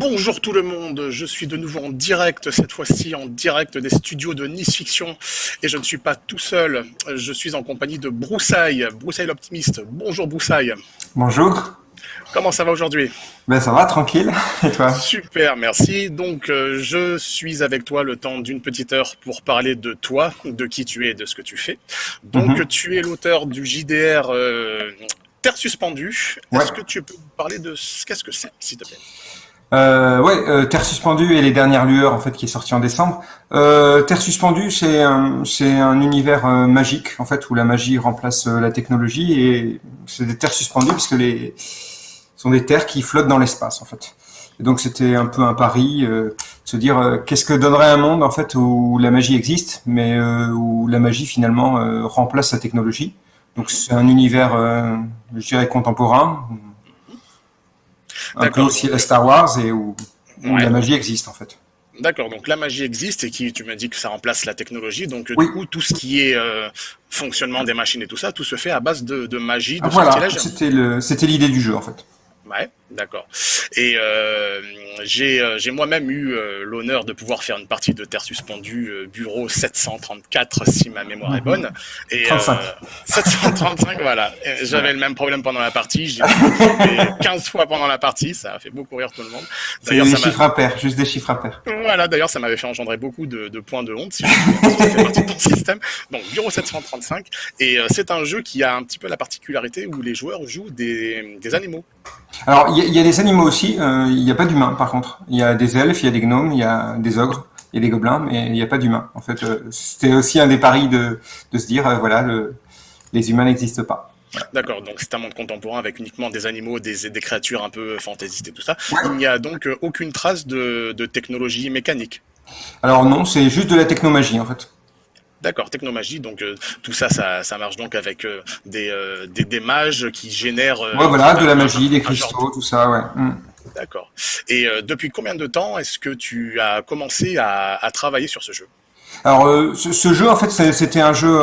Bonjour tout le monde, je suis de nouveau en direct, cette fois-ci en direct des studios de Nice Fiction. Et je ne suis pas tout seul, je suis en compagnie de Broussaille, Broussaille l'optimiste. Bonjour Broussaille. Bonjour. Comment ça va aujourd'hui? Ben ça va, tranquille. Et toi? Super, merci. Donc euh, je suis avec toi le temps d'une petite heure pour parler de toi, de qui tu es et de ce que tu fais. Donc Mhm. tu es l'auteur du JDR euh, Terre suspendue. Ouais. Est-ce que tu peux nous parler de ce qu'est-ce que c'est, s'il te plaît? Euh, Ouais, euh, Terre suspendue et les dernières lueurs en fait qui est sorti en décembre. Euh, Terre suspendue, c'est un, c'est un univers euh, magique en fait où la magie remplace euh, la technologie et c'est des terres suspendues parce que les sont des terres qui flottent dans l'espace en fait. Et donc c'était un peu un pari, euh, de se dire qu'est-ce que donnerait un monde en fait où la magie existe, mais où la magie finalement remplace la technologie. Donc c'est un univers, je dirais contemporain, D'accord. aussi la Star Wars et où, où Ouais. la magie existe en fait. D'accord, donc la magie existe et qui, tu m'as dit que ça remplace la technologie, donc Oui. du coup tout ce qui est euh, fonctionnement des machines et tout ça, tout se fait à base de, de magie, de Ah, voilà, c'était l'idée du jeu en fait. Ouais, d'accord. Et euh, j'ai euh, j'ai moi-même eu euh, l'honneur de pouvoir faire une partie de Terre suspendue, euh, bureau 734 si ma mémoire est Mhm. bonne. Et, 35. euh, 735, voilà. Et J'avais le même problème pendant la partie, j'ai fait 15 fois pendant la partie, ça a fait beaucoup rire tout le monde. C'est D'ailleurs, des ça chiffres impairs, juste des chiffres impairs. Voilà, d'ailleurs, ça m'avait fait engendrer beaucoup de, de points de honte si je partie de ton système. Donc, Bureau 735. Et c'est un jeu qui a un petit peu la particularité où les joueurs jouent des, des animaux. Alors il il y a des animaux aussi, euh, il n'y a pas d'humains par contre. Il y a des elfes, il y a des gnomes, il y a des ogres, il y a des gobelins, mais il n'y a pas d'humains. En fait, euh, c'était aussi un des paris de, de se dire, euh, voilà, le, les humains n'existent pas. D'accord, donc c'est un monde contemporain avec uniquement des animaux, des, des créatures un peu fantaisistes et tout ça. Ouais. Il n'y a donc euh, aucune trace de, de technologie mécanique. Alors non, c'est juste de la technomagie en fait. D'accord, technomagie, donc euh, tout ça, ça, ça marche donc avec euh, des, euh, des, des mages qui génèrent... Ouais, voilà, de la magie, des cristaux, tout ça, ouais. Mm. D'accord. Et depuis combien de temps est-ce que tu as commencé à, à travailler sur ce jeu? Alors ce, ce jeu en fait c'était un jeu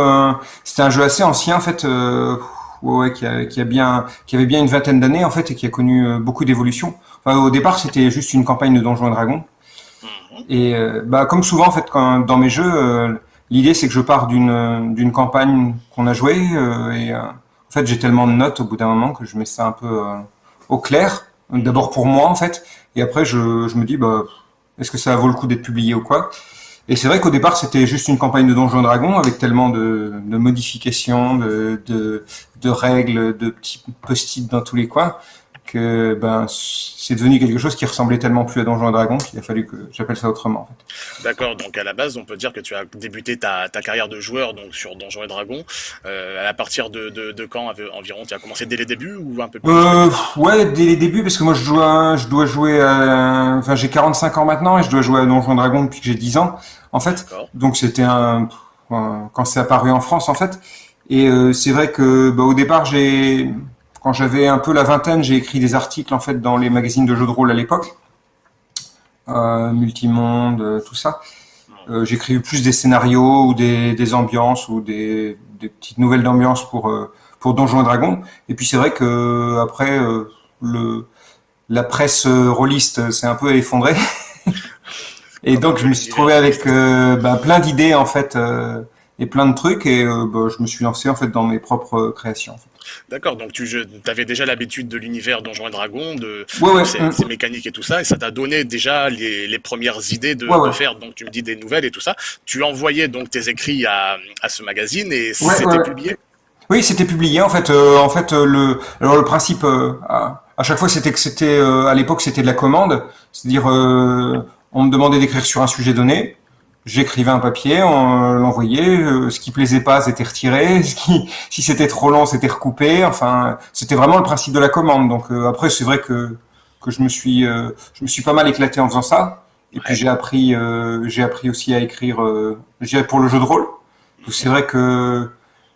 c'était un jeu assez ancien en fait ouais, qui, a, qui a bien qui avait bien une vingtaine d'années en fait et qui a connu beaucoup d'évolutions. Enfin, au départ c'était juste une campagne de Donjons et Dragons Mhm. et bah comme souvent en fait quand, dans mes jeux l'idée c'est que je pars d'une campagne qu'on a jouée euh, et euh, en fait j'ai tellement de notes au bout d'un moment que je mets ça un peu euh, au clair. D'abord pour moi en fait et après je, je me dis bah est-ce que ça vaut le coup d'être publié ou quoi? Et c'est vrai qu'au départ, c'était juste une campagne de Donjons et Dragons avec tellement de, de modifications, de, de, de règles, de petits post-it dans tous les coins que ben c'est devenu quelque chose qui ressemblait tellement plus à Donjons et Dragons qu'il a fallu que j'appelle ça autrement. En fait. D'accord, donc à la base, on peut dire que tu as débuté ta, ta carrière de joueur donc sur Donjons et Dragons. Euh, à partir de, de, de quand environ Tu as commencé dès les débuts ou un peu plus? Euh, ouais, dès les débuts, parce que moi je dois, je dois jouer, à, enfin j'ai 45 ans maintenant et je dois jouer à Donjons et Dragons depuis que j'ai 10 ans, en fait. Donc c'était un- quand c'est apparu en France en fait. Et euh, c'est vrai que bah, au départ j'ai quand j'avais un peu la vingtaine, j'ai écrit des articles en fait dans les magazines de jeux de rôle à l'époque, euh, Multimonde, euh, tout ça. Euh, J'écrivais plus des scénarios ou des, ambiances ou des, petites nouvelles d'ambiance pour euh, pour Donjons et Dragons. Et puis c'est vrai que après la presse rôliste s'est un peu effondrée. et donc je me suis trouvé avec ben, plein d'idées en fait et plein de trucs et ben, je me suis lancé en fait dans mes propres créations. D'accord, donc tu avais déjà l'habitude de l'univers Donjons et Dragons, de Ouais ouais. ces, ces mécaniques et tout ça, et ça t'a donné déjà les, les premières idées de, faire, donc tu me dis des nouvelles et tout ça. Tu envoyais donc tes écrits à, à ce magazine et c'était publié? Oui, c'était publié en fait. euh, en fait, euh, le alors le principe euh, à, à chaque fois c'était que c'était à l'époque c'était de la commande, c'est-à-dire on me demandait d'écrire sur un sujet donné, j'écrivais un papier, on l'envoyait, euh, ce qui plaisait pas c'était retiré, ce qui si c'était trop long c'était recoupé. Enfin, c'était vraiment le principe de la commande. Donc euh, après c'est vrai que que je me suis euh, je me suis pas mal éclaté en faisant ça. Et puis j'ai appris euh, j'ai appris aussi à écrire euh, pour le jeu de rôle. C'est vrai que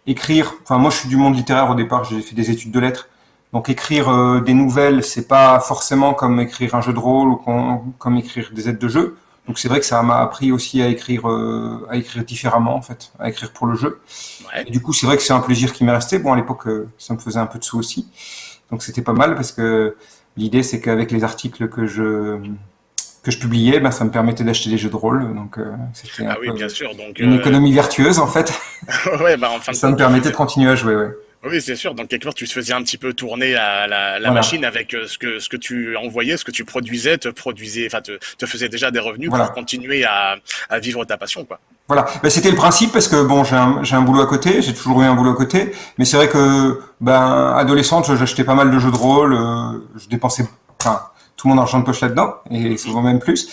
écrire, enfin moi je suis du monde littéraire au départ, j'ai fait des études de lettres. Donc écrire euh, des nouvelles, c'est pas forcément comme écrire un jeu de rôle ou com- comme écrire des aides de jeu. Donc c'est vrai que ça m'a appris aussi à écrire euh, à écrire différemment en fait, à écrire pour le jeu. Ouais. Et du coup, c'est vrai que c'est un plaisir qui m'est resté. Bon, à l'époque, euh, ça me faisait un peu de sous aussi. Donc c'était pas mal parce que l'idée c'est qu'avec les articles que je que je publiais, ben, ça me permettait d'acheter des jeux de rôle. Donc, c'était ah oui, bien sûr. Donc, une économie vertueuse, en fait. ouais, bah, enfin, ça me permettait de continuer à jouer, ouais. Oui, c'est sûr. Donc quelque part, tu faisais un petit peu tourner la, la, la machine avec euh, ce que ce que tu envoyais, ce que tu produisais, te produisait, enfin te, te faisait déjà des revenus pour continuer à, à vivre ta passion, quoi. Voilà, ben, c'était le principe parce que bon, j'ai un, j'ai un boulot à côté, j'ai toujours eu un boulot à côté, mais c'est vrai que ben adolescente, j'achetais pas mal de jeux de rôle, euh, je dépensais enfin, tout mon argent de poche là-dedans et souvent même plus.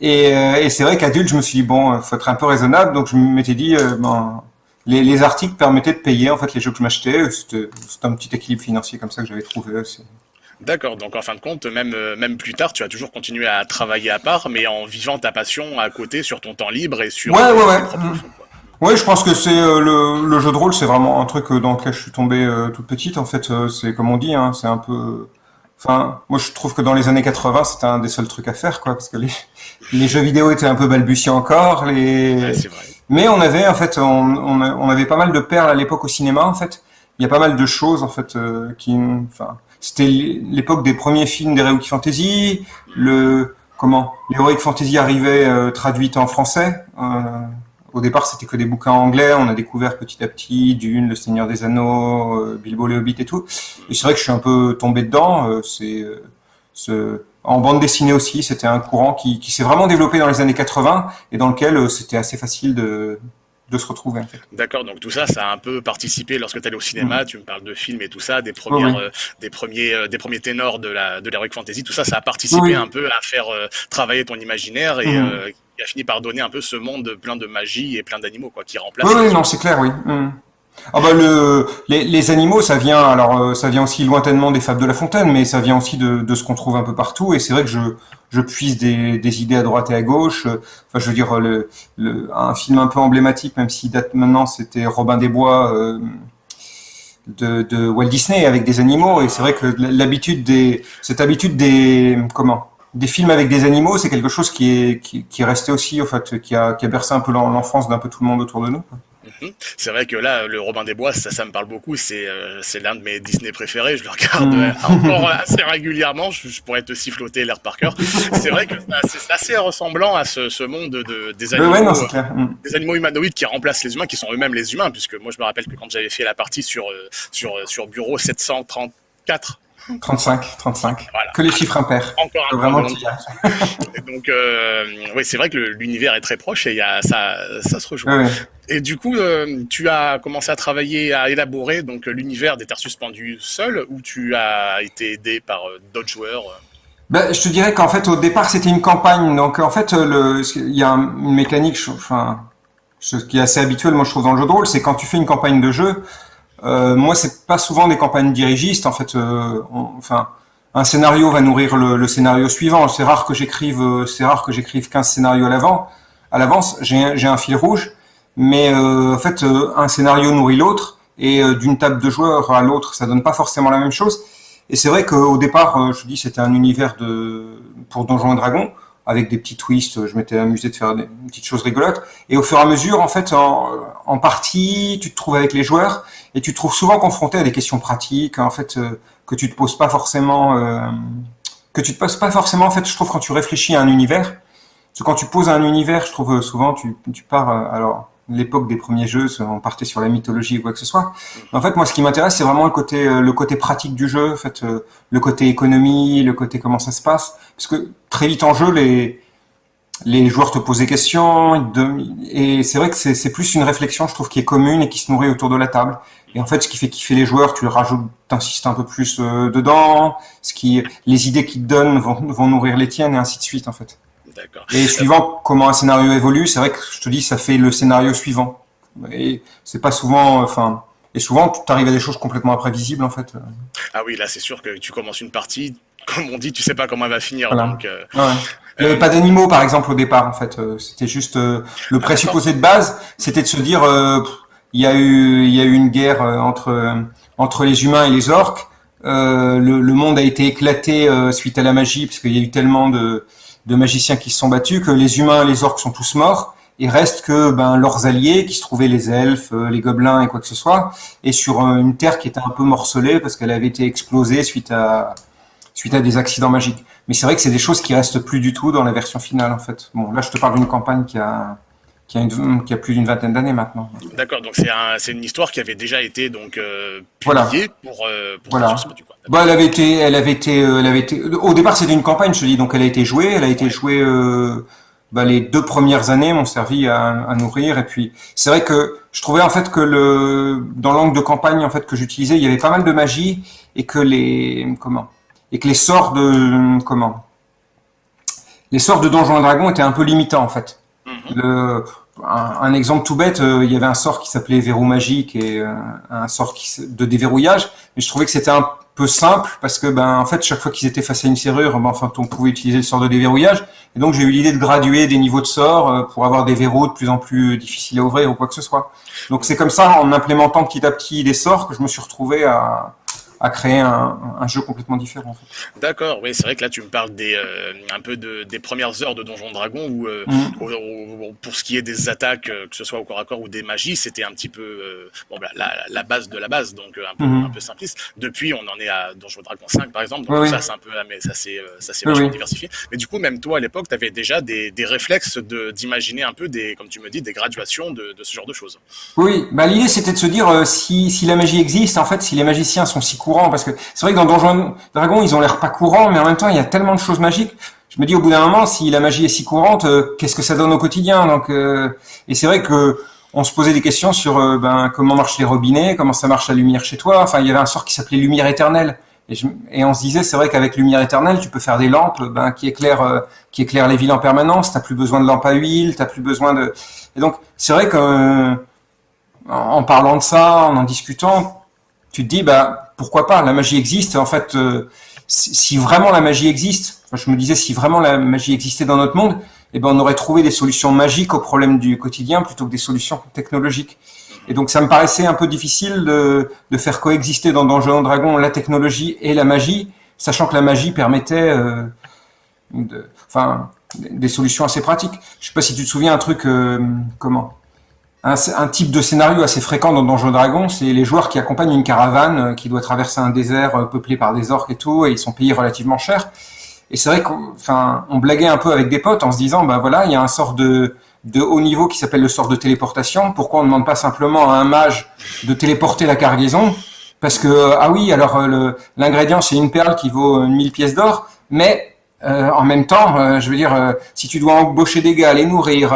Et, euh, et c'est vrai qu'adulte, je me suis dit bon, faut être un peu raisonnable, donc je m'étais dit ben les, les, articles permettaient de payer en fait les jeux que je m'achetais. C'était un petit équilibre financier comme ça que j'avais trouvé aussi. D'accord, donc en fin de compte, même, euh, même plus tard, tu as toujours continué à travailler à part, mais en vivant ta passion à côté sur ton temps libre et sur. Ouais, ouais, ouais. Mmh. Oui, je pense que c'est euh, le, le, jeu de rôle, c'est vraiment un truc euh, dans lequel je suis tombé toute petite. En fait, c'est comme on dit, hein, c'est un peu. Enfin, moi, je trouve que dans les années 80, c'était un des seuls trucs à faire, quoi, parce que les, les jeux vidéo étaient un peu balbutiants encore. Les... Ouais, c'est vrai. Mais on avait en fait, on, on, avait pas mal de perles à l'époque au cinéma en fait. Il y a pas mal de choses en fait euh, qui, enfin, c'était l'époque des premiers films d'Heroic Fantasy. Le comment l'Heroic Fantasy arrivait euh, traduite en français. Euh, au départ, c'était que des bouquins anglais. On a découvert petit à petit Dune, Le Seigneur des Anneaux, euh, Bilbo le Hobbit et tout. Et c'est vrai que je suis un peu tombé dedans. c'est ce en bande dessinée aussi, c'était un courant qui, qui s'est vraiment développé dans les années 80 et dans lequel euh, c'était assez facile de, de se retrouver. En fait. D'accord, donc tout ça, ça a un peu participé lorsque tu allais au cinéma, mm. tu me parles de films et tout ça, des, premières, euh, des, premiers, euh, des premiers ténors de la de l'heroic fantasy, tout ça, ça a participé un peu à faire travailler ton imaginaire et mm. qui a fini par donner un peu ce monde plein de magie et plein d'animaux quoi, qui remplace. Oui, oui non, c'est clair, oui. Mm. Ah bah le, les, animaux, ça vient alors euh, ça vient aussi lointainement des fables de La Fontaine, mais ça vient aussi de, de ce qu'on trouve un peu partout. Et c'est vrai que je, je puise des, des, idées à droite et à gauche. Enfin, je veux dire le, le un film un peu emblématique, même s'il date maintenant, c'était Robin des Bois euh, de, de, Walt Disney avec des animaux. Et c'est vrai que l'habitude des cette habitude des comment des films avec des animaux, c'est quelque chose qui est qui, qui est resté aussi en fait, qui a qui a bercé un peu l'enfance d'un peu tout le monde autour de nous. Mhm. C'est vrai que là, le Robin des Bois, ça, ça me parle beaucoup. C'est euh, c'est l'un de mes Disney préférés. Je le regarde mhm. encore assez régulièrement. Je, pourrais te siffloter l'air par cœur. C'est vrai que c'est assez ressemblant à ce, ce monde de, des animaux, mhm. des animaux humanoïdes qui remplacent les humains, qui sont eux-mêmes les humains. Puisque moi, je me rappelle que quand j'avais fait la partie sur euh, sur sur Bureau 734 35, 35. Que les chiffres impairs. Encore un vraiment Donc, euh, oui, c'est vrai que l'univers est très proche et y a, ça, ça se rejoue. Et du coup, euh, tu as commencé à travailler, à élaborer donc l'univers des Terres suspendues seul ou tu as été aidé par euh, d'autres joueurs ben, je te dirais qu'en fait, au départ, c'était une campagne. Donc, en fait, il y a une mécanique, enfin, ce qui est assez habituel, moi, je trouve, dans le jeu de rôle, c'est quand tu fais une campagne de jeu, euh, moi, c'est pas souvent des campagnes dirigistes. En fait, euh, enfin, un scénario va nourrir le, le scénario suivant. C'est rare que j'écrive, euh, c'est rare que j'écrive 15 scénarios à l'avant. À l'avance, j'ai, un fil rouge, mais euh, en fait, euh, un scénario nourrit l'autre, et d'une table de joueurs à l'autre, ça donne pas forcément la même chose. Et c'est vrai qu'au départ, je dis, c'était un univers de pour Donjons et Dragons avec des petits twists. Je m'étais amusé de faire des petites choses rigolotes. Et au fur et à mesure, en fait, en, en partie, tu te trouves avec les joueurs et tu te trouves souvent confronté à des questions pratiques, en fait, euh, que tu te poses pas forcément, euh, que tu te poses pas forcément. En fait, je trouve quand tu réfléchis à un univers, parce que quand tu poses un univers, je trouve euh, souvent tu, tu pars. alors, l'époque des premiers jeux, on partait sur la mythologie ou quoi que ce soit. en fait, moi, ce qui m'intéresse, c'est vraiment le côté, côté pratique du jeu, en fait, le côté économie, le côté comment ça se passe, parce que très vite en jeu, les les joueurs te posent des questions, et c'est vrai que c'est plus une réflexion, je trouve, qui est commune et qui se nourrit autour de la table. Et en fait, ce qui fait kiffer les joueurs, tu le rajoutes, t'insistes un peu plus euh, dedans. Ce qui, les idées qu'ils te donnent vont, vont nourrir les tiennes et ainsi de suite, en fait. Et suivant comment un scénario évolue, c'est vrai que je te dis, ça fait le scénario suivant. Et c'est pas souvent, enfin, et souvent, tu arrives à des choses complètement imprévisibles, en fait. Ah oui, là, c'est sûr que tu commences une partie, comme on dit, tu sais pas comment elle va finir. Donc, euh, ouais. Il n'y avait pas d'animaux, par exemple, au départ, en fait. Euh, c'était juste le ah, présupposé de base, c'était de se dire, il y a eu, il y a eu une guerre euh, entre euh, entre les humains et les orques. Euh, le, le, monde a été éclaté euh, suite à la magie, parce qu'il y a eu tellement de, de magiciens qui se sont battus que les humains et les orques sont tous morts. Il reste que ben, leurs alliés, qui se trouvaient les elfes, les gobelins et quoi que ce soit, et sur une terre qui était un peu morcelée parce qu'elle avait été explosée suite à suite à des accidents magiques. Mais c'est vrai que c'est des choses qui restent plus du tout dans la version finale en fait. Bon, là je te parle d'une campagne qui a qui a, une, qui a plus d'une vingtaine d'années maintenant. D'accord, donc c'est un, une histoire qui avait déjà été donc euh, publiée pour, euh, pour voilà. Bah, elle avait été, elle avait été, euh, elle avait été. Au départ, c'était une campagne, je te dis, donc elle a été jouée, elle a été jouée. Euh, bah, les deux premières années m'ont servi à, à, nourrir, et puis c'est vrai que je trouvais en fait que le dans l'angle de campagne en fait que j'utilisais, il y avait pas mal de magie et que les comment et que les sorts de comment les sorts de Donjons et Dragons étaient un peu limitants en fait. Mm-hmm. Le, un, exemple tout bête, euh, il y avait un sort qui s'appelait verrou magique et euh, un sort de déverrouillage, mais je trouvais que c'était un peu simple parce que ben en fait chaque fois qu'ils étaient face à une serrure, ben, enfin on pouvait utiliser le sort de déverrouillage et donc j'ai eu l'idée de graduer des niveaux de sort euh, pour avoir des verrous de plus en plus difficiles à ouvrir ou quoi que ce soit. Donc c'est comme ça en implémentant petit à petit des sorts que je me suis retrouvé à à créer un, un, jeu complètement différent. En fait. D'accord, oui, c'est vrai que là tu me parles des euh, un peu de, des premières heures de Donjon Dragon où, euh, mm. pour ce qui est des attaques, euh, que ce soit au corps à corps ou des magies, c'était un petit peu euh, bon, bah, la, la, base de la base, donc un peu, mm. un peu simpliste. Depuis, on en est à Donjon Dragon 5 par exemple, donc ça c'est un peu mais ça c'est ça c'est vachement diversifié. Mais du coup, même toi à l'époque, tu avais déjà des, des réflexes de d'imaginer un peu des, comme tu me dis, des graduations de, de ce genre de choses. Oui, bah l'idée c'était de se dire si, si la magie existe, en fait, si les magiciens sont si courts parce que c'est vrai que dans Donjons Dragons ils ont l'air pas courants mais en même temps il y a tellement de choses magiques. Je me dis au bout d'un moment si la magie est si courante euh, qu'est-ce que ça donne au quotidien donc euh, et c'est vrai que on se posait des questions sur euh, ben comment marchent les robinets comment ça marche la lumière chez toi enfin il y avait un sort qui s'appelait lumière éternelle. Et, et, on se disait c'est vrai qu'avec lumière éternelle tu peux faire des lampes ben, qui éclairent qui éclairent les villes en permanence t'as plus besoin de lampes à huile t'as plus besoin de et donc c'est vrai que en parlant de ça en en discutant tu te dis bah pourquoi pas La magie existe. En fait, euh, si vraiment la magie existe, je me disais si vraiment la magie existait dans notre monde, eh ben on aurait trouvé des solutions magiques aux problèmes du quotidien plutôt que des solutions technologiques. Et donc ça me paraissait un peu difficile de, de faire coexister dans Donjons Dragon la technologie et la magie, sachant que la magie permettait, euh, de, enfin, des solutions assez pratiques. Je sais pas si tu te souviens un truc, euh, comment? Un, type de scénario assez fréquent dans Donjons Dragons, c'est les joueurs qui accompagnent une caravane euh, qui doit traverser un désert euh, peuplé par des orques et tout, et ils sont payés relativement cher. Et c'est vrai qu'on on blaguait un peu avec des potes en se disant, bah voilà, il y a un sort de, de haut niveau qui s'appelle le sort de téléportation. Pourquoi on ne demande pas simplement à un mage de téléporter la cargaison? Parce que, euh, ah oui, alors l'ingrédient, c'est une perle qui vaut 1000 pièces d'or, mais en même temps, je veux dire, si tu dois embaucher des gars, les nourrir,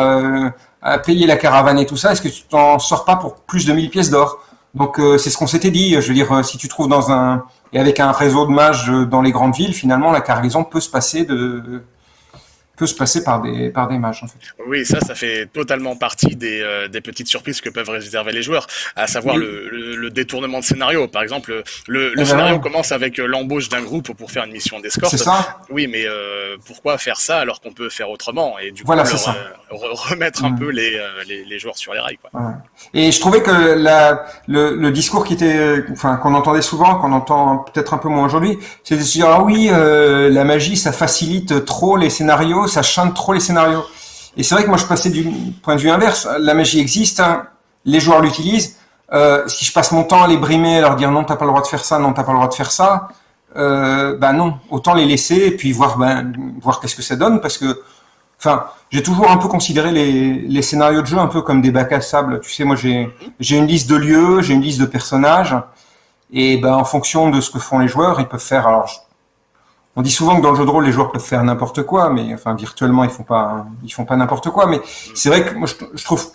payer la caravane et tout ça, est-ce que tu t'en sors pas pour plus de 1000 pièces d'or? Donc euh, c'est ce qu'on s'était dit. Je veux dire, euh, si tu trouves dans un et avec un réseau de mages euh, dans les grandes villes, finalement la cargaison peut se passer de peut se passer par des, par des mages. En fait. Oui, ça, ça fait totalement partie des, euh, des petites surprises que peuvent réserver les joueurs, à savoir le, le, détournement de scénario. Par exemple, le, le eh ben scénario commence avec euh, l'embauche d'un groupe pour faire une mission d'escorte. C'est ça Oui, mais euh, pourquoi faire ça alors qu'on peut faire autrement Et du coup, leur, remettre un peu les, les, les, joueurs sur les rails. Quoi. Ouais. Et je trouvais que la, le, discours qui était, enfin, qu'on entendait souvent, qu'on entend peut-être un peu moins aujourd'hui, c'est de se dire ah oui, la magie, ça facilite trop les scénarios ça chante trop les scénarios. Et c'est vrai que moi, je passais du point de vue inverse. La magie existe, hein. les joueurs l'utilisent. Euh, si je passe mon temps à les brimer, à leur dire non, t'as pas le droit de faire ça, non, t'as pas le droit de faire ça, euh, ben non, autant les laisser et puis voir, ben, voir qu'est-ce que ça donne, parce que, enfin, j'ai toujours un peu considéré les, scénarios de jeu un peu comme des bacs à sable. Tu sais, moi, j'ai, j'ai une liste de lieux, j'ai une liste de personnages, et ben, en fonction de ce que font les joueurs, ils peuvent faire. Alors, on dit souvent que dans le jeu de rôle, les joueurs peuvent faire n'importe quoi, mais enfin virtuellement, ils font pas, ils font pas n'importe quoi. Mais c'est vrai que je, trouve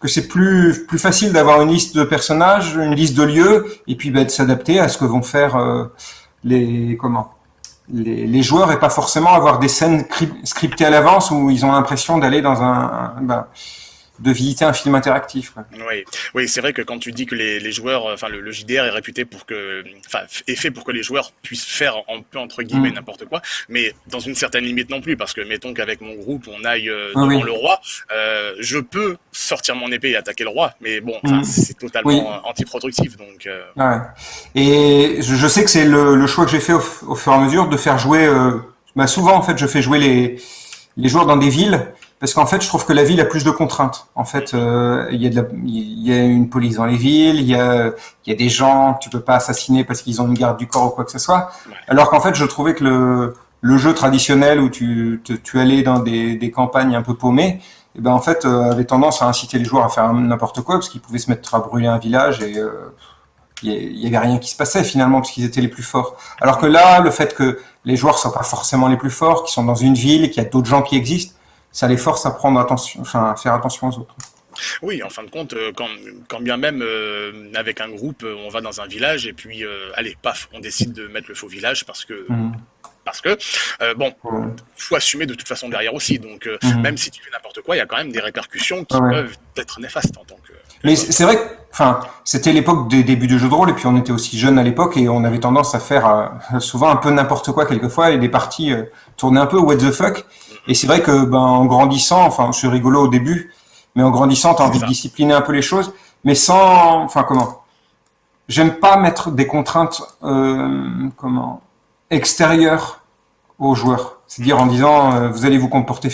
que c'est plus plus facile d'avoir une liste de personnages, une liste de lieux, et puis bah, de s'adapter à ce que vont faire euh, les comment les, joueurs, et pas forcément avoir des scènes scriptées à l'avance où ils ont l'impression d'aller dans un, bah, de visiter un film interactif. Oui, oui c'est vrai que quand tu dis que les, les joueurs, enfin le, JDR est réputé pour que, enfin est fait pour que les joueurs puissent faire un peu entre guillemets mm. n'importe quoi, mais dans une certaine limite non plus, parce que mettons qu'avec mon groupe on aille euh, devant le roi, euh, je peux sortir mon épée et attaquer le roi, mais bon, mm. c'est totalement anti-productif donc. Euh... Ouais. Et je, je, sais que c'est le, le, choix que j'ai fait au, au, fur et à mesure de faire jouer. Bah souvent en fait je fais jouer les les joueurs dans des villes parce qu'en fait, je trouve que la ville a plus de contraintes. En fait, euh, il y a y une police dans les villes, il y a, il y a des gens que tu peux pas assassiner parce qu'ils ont une garde du corps ou quoi que ce soit. Alors qu'en fait, je trouvais que le, le jeu traditionnel où tu, tu allais dans des, des campagnes un peu paumées, eh ben en fait, euh, avait tendance à inciter les joueurs à faire n'importe quoi parce qu'ils pouvaient se mettre à brûler un village et euh, il y avait rien qui se passait finalement parce qu'ils étaient les plus forts. Alors que là, le fait que les joueurs soient pas forcément les plus forts, qu'ils sont dans une ville, qu'il y a d'autres gens qui existent, ça les force à prendre attention, enfin à faire attention aux autres. Oui, en fin de compte, euh, quand, quand bien même euh, avec un groupe, euh, on va dans un village et puis, allez, paf, on décide de mettre le faux village parce que, mmh. parce que, bon, faut assumer de toute façon derrière aussi. Donc, mmh. même si tu fais n'importe quoi, il y a quand même des répercussions qui peuvent être néfastes en tant que. Mais c'est vrai que, enfin, c'était l'époque des débuts du jeu de rôle et puis on était aussi jeunes à l'époque et on avait tendance à faire souvent un peu n'importe quoi quelquefois et des parties tournaient un peu what the fuck. Et c'est vrai que ben, en grandissant, enfin, suis rigolo au début, mais en grandissant, tu as envie de discipliner un peu les choses, mais sans, enfin, comment? J'aime pas mettre des contraintes, euh, comment? Extérieures aux joueurs. C'est-à-dire en disant, euh, vous allez vous comporter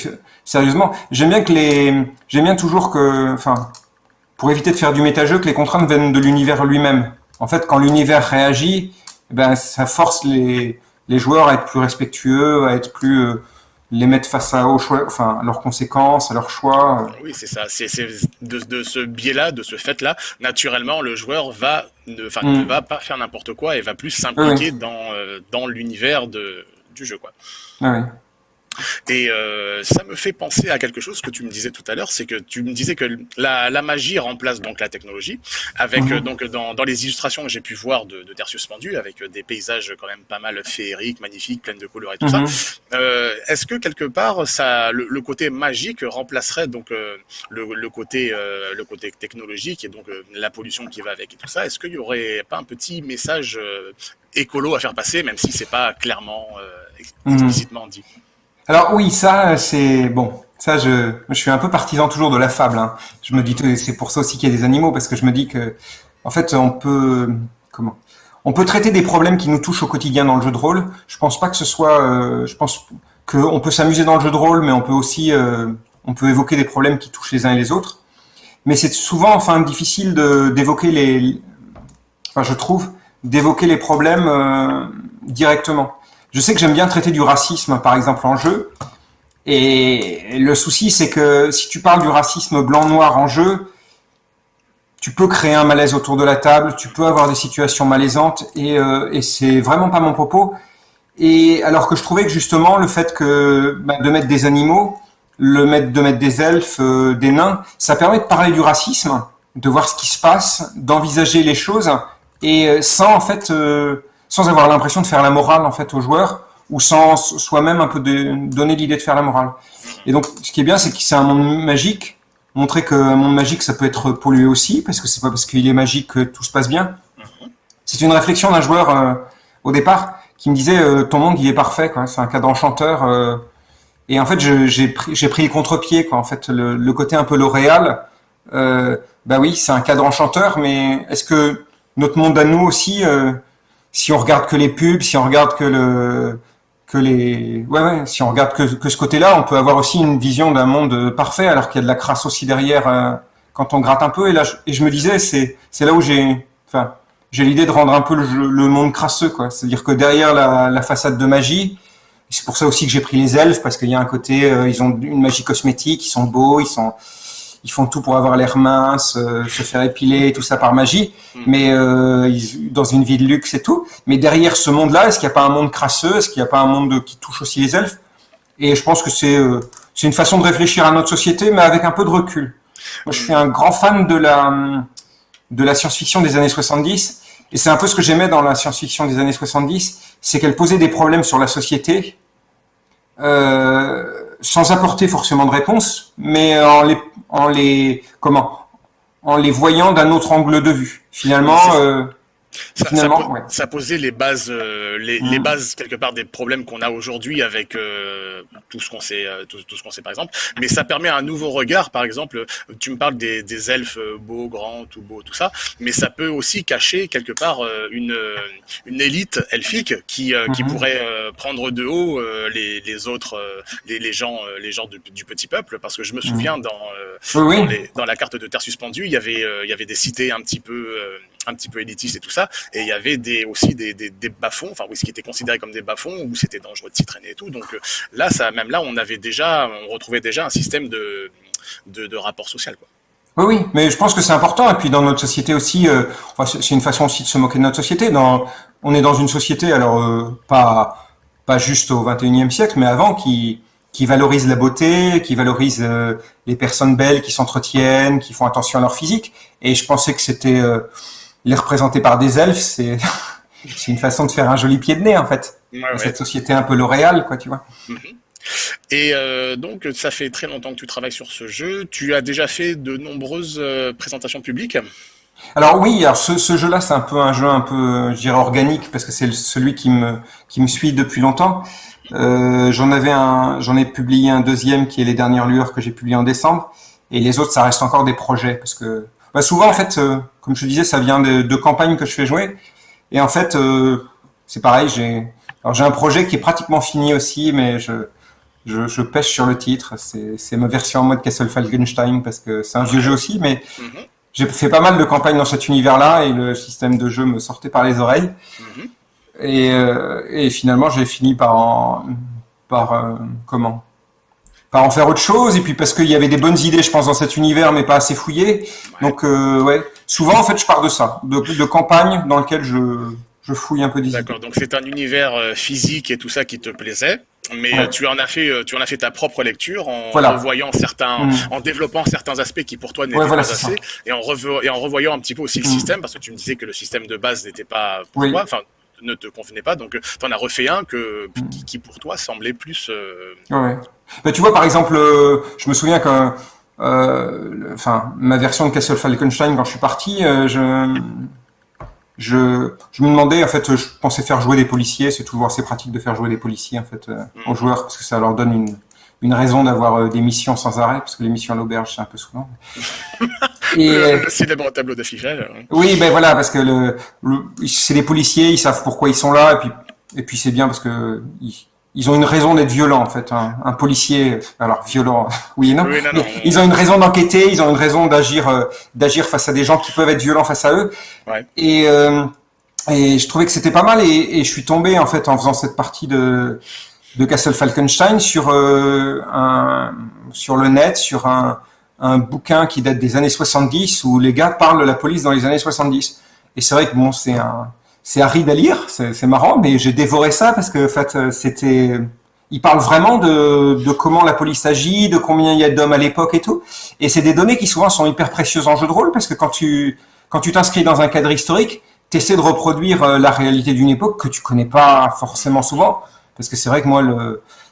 sérieusement. J'aime bien que les, j'aime bien toujours que, enfin, pour éviter de faire du métageux, que les contraintes viennent de l'univers lui-même. En fait, quand l'univers réagit, ben, ça force les, les joueurs à être plus respectueux, à être plus euh, les mettre face à, choix, enfin, leurs conséquences, à leurs choix. Oui, c'est ça. C'est de, de, ce biais-là, de ce fait-là, naturellement, le joueur va ne mm. va pas faire n'importe quoi et va plus s'impliquer dans, euh, dans l'univers du jeu. Quoi. Ah oui. Et euh, ça me fait penser à quelque chose que tu me disais tout à l'heure, c'est que tu me disais que la, la, magie remplace donc la technologie, avec mhm. donc dans, dans, les illustrations que j'ai pu voir de, de Tertius Pendu, avec des paysages quand même pas mal féeriques, magnifiques, pleins de couleurs et tout ça. Mhm. Euh, Est-ce que quelque part ça, le, le, côté magique remplacerait donc euh, le, le, côté euh, le côté technologique et donc euh, la pollution qui va avec et tout ça? Est-ce qu'il y aurait pas un petit message écolo à faire passer, même si c'est pas clairement mhm. explicitement dit? Alors oui, ça c'est bon. Ça, je, suis un peu partisan toujours de la fable. Hein. Je me dis, c'est pour ça aussi qu'il y a des animaux, parce que je me dis que, en fait, on peut, comment, on peut traiter des problèmes qui nous touchent au quotidien dans le jeu de rôle. Je pense pas que ce soit, euh, je pense qu'on peut s'amuser dans le jeu de rôle, mais on peut aussi, euh, on peut évoquer des problèmes qui touchent les uns et les autres. Mais c'est souvent, enfin, difficile d'évoquer les, enfin, je trouve, d'évoquer les problèmes euh, directement. Je sais que j'aime bien traiter du racisme, par exemple, en jeu. Et le souci, c'est que si tu parles du racisme blanc-noir en jeu, tu peux créer un malaise autour de la table, tu peux avoir des situations malaisantes, et, euh, et c'est vraiment pas mon propos. Et alors que je trouvais que justement le fait que bah, de mettre des animaux, le mettre de mettre des elfes, euh, des nains, ça permet de parler du racisme, de voir ce qui se passe, d'envisager les choses, et euh, sans en fait euh, sans avoir l'impression de faire la morale en fait aux joueurs ou sans soi-même un peu donner l'idée de faire la morale. Et donc, ce qui est bien, c'est que c'est un monde magique. Montrer que un monde magique, ça peut être pollué aussi, parce que c'est pas parce qu'il est magique que tout se passe bien. C'est une réflexion d'un joueur euh, au départ qui me disait euh, ton monde il est parfait. C'est un cadre enchanteur. Euh. et en fait, j'ai pris, pris le contre-pied. En fait, le, le côté un peu L'Oréal. bah oui, c'est un cadre enchanteur, mais est-ce que notre monde à nous aussi si on regarde que les pubs, si on regarde que le que les ouais ouais, si on regarde que, que ce côté-là, on peut avoir aussi une vision d'un monde parfait alors qu'il y a de la crasse aussi derrière euh, quand on gratte un peu. Et là je, et je me disais c'est c'est là où j'ai enfin j'ai l'idée de rendre un peu le, le monde crasseux quoi, c'est-à-dire que derrière la, la façade de magie, c'est pour ça aussi que j'ai pris les elfes parce qu'il y a un côté euh, ils ont une magie cosmétique, ils sont beaux, ils sont ils font tout pour avoir l'air mince, euh, se faire épiler, tout ça par magie, hmm. mais euh, dans une vie de luxe et tout. Mais derrière ce monde-là, est-ce qu'il n'y a pas un monde crasseux? Est-ce qu'il n'y a pas un monde qui touche aussi les elfes? Et je pense que c'est euh, c'est une façon de réfléchir à notre société, mais avec un peu de recul. Moi, je suis un grand fan de la de la science-fiction des années 70, et c'est un peu ce que j'aimais dans la science-fiction des années 70, c'est qu'elle posait des problèmes sur la société. Euh, sans apporter forcément de réponse, mais en les, en les, comment, en les voyant d'un autre angle de vue. Finalement, euh, Ça, ça, po- ouais. ça posait les bases, euh, les, les Mm. bases quelque part des problèmes qu'on a aujourd'hui avec euh, tout ce qu'on sait, euh, tout, tout ce qu'on sait par exemple. Mais ça permet un nouveau regard, par exemple. Tu me parles des, des elfes euh, beaux, grands, tout beau, tout ça, mais ça peut aussi cacher quelque part euh, une une élite elfique qui euh, qui Mhm. pourrait euh, prendre de haut euh, les, les autres, euh, les, les gens, euh, les gens du, du petit peuple, parce que je me souviens dans euh, Oui, dans, dans la carte de Terre suspendue, il y avait, euh, il y avait des cités un petit peu, euh, un petit peu élitistes et tout ça, et il y avait aussi des, des, des bas-fonds, enfin oui, ce qui était considéré comme des bas-fonds où c'était dangereux de s'y traîner et tout. Donc euh, là, ça, même là, on avait déjà, on retrouvait déjà un système de, de, rapport social, quoi. Oui, oui, mais je pense que c'est important. Et puis dans notre société aussi, euh, c'est une façon aussi de se moquer de notre société. On est dans une société, alors euh, pas pas juste au 21e siècle, mais avant, qui qui valorise la beauté, qui valorise les personnes belles qui s'entretiennent, qui font attention à leur physique. Et je pensais que c'était les représenter par des elfes, c'est une façon de faire un joli pied de nez en fait. Ouais. Cette société un peu L'Oréal, quoi, tu vois. Et euh, donc, ça fait très longtemps que tu travailles sur ce jeu. Tu as déjà fait de nombreuses euh, présentations publiques? Alors oui, alors ce, ce jeu-là, c'est un peu un jeu un peu, je dirais, organique, parce que c'est celui qui me, qui me suit depuis longtemps. Euh, j'en avais un, j'en ai publié un deuxième qui est Les Dernières Lueurs que j'ai publié en décembre, et les autres, ça reste encore des projets, parce que bah, souvent, en fait, euh, comme je te disais, ça vient de, de campagnes que je fais jouer, et en fait, euh, c'est pareil, j'ai, alors j'ai un projet qui est pratiquement fini aussi, mais je, je, je pêche sur le titre. C'est, ma version en mode Castle Falkenstein, parce que c'est un vieux jeu aussi, mais Mhm, j'ai fait pas mal de campagnes dans cet univers-là et le système de jeu me sortait par les oreilles. mhm. Et, euh, et finalement, j'ai fini par en, par comment? Par en faire autre chose. Et puis parce qu'il y avait des bonnes idées, je pense, dans cet univers, mais pas assez fouillées. Donc euh, ouais, souvent en fait, je pars de ça, de, de campagne dans lequel je, je fouille un peu des. D'accord. Donc c'est un univers euh, physique et tout ça qui te plaisait, mais Ouais. euh, tu en as fait, euh, tu en as fait ta propre lecture en Voilà. revoyant certains, Mm. en développant certains aspects qui pour toi n'étaient Ouais, voilà, pas assez, et en, et en revoyant un petit peu aussi le Mm. système, parce que tu me disais que le système de base n'était pas pour Oui. toi, enfin ne te convenait pas, donc tu en as refait un que Mm. qui, qui, pour toi semblait plus. euh, Ouais. Bah, tu vois, par exemple, euh, je me souviens que, euh, enfin, ma version de Castle Falkenstein, quand je suis parti, euh, je, je, je me demandais, en fait, je pensais faire jouer des policiers. C'est toujours assez pratique de faire jouer des policiers, en fait, euh, aux joueurs, parce que ça leur donne une, une raison d'avoir euh, des missions sans arrêt, parce que les missions à l'auberge, c'est un peu souvent. Et, euh, le célèbre tableau d'affichage. hein. oui, ben voilà, parce que le, le- c'est des policiers, ils savent pourquoi ils sont là, et puis, et puis c'est bien parce que ils, ils ont une raison d'être violents en fait. Un, un policier, alors violent, oui et non, Oui, non, mais non, ils ont une raison d'enquêter, ils ont une raison d'agir, euh, d'agir face à des gens qui peuvent être violents face à eux. Ouais. Et euh, et je trouvais que c'était pas mal, et, et je suis tombé en fait en faisant cette partie de de Castle Falkenstein sur euh, un sur le net, sur un un bouquin qui date des années 70 où les gars parlent de la police dans les années 70. Et c'est vrai que bon, c'est un, c'est aride à lire, c'est marrant, mais j'ai dévoré ça parce que en fait, euh, c'était, il parle vraiment de, de comment la police agit, de combien il y a d'hommes à l'époque et tout. Et c'est des données qui souvent sont hyper précieuses en jeu de rôle parce que quand tu, quand tu t'inscris dans un cadre historique, tu essaies de reproduire euh, la réalité d'une époque que tu connais pas forcément souvent. Parce que c'est vrai que moi,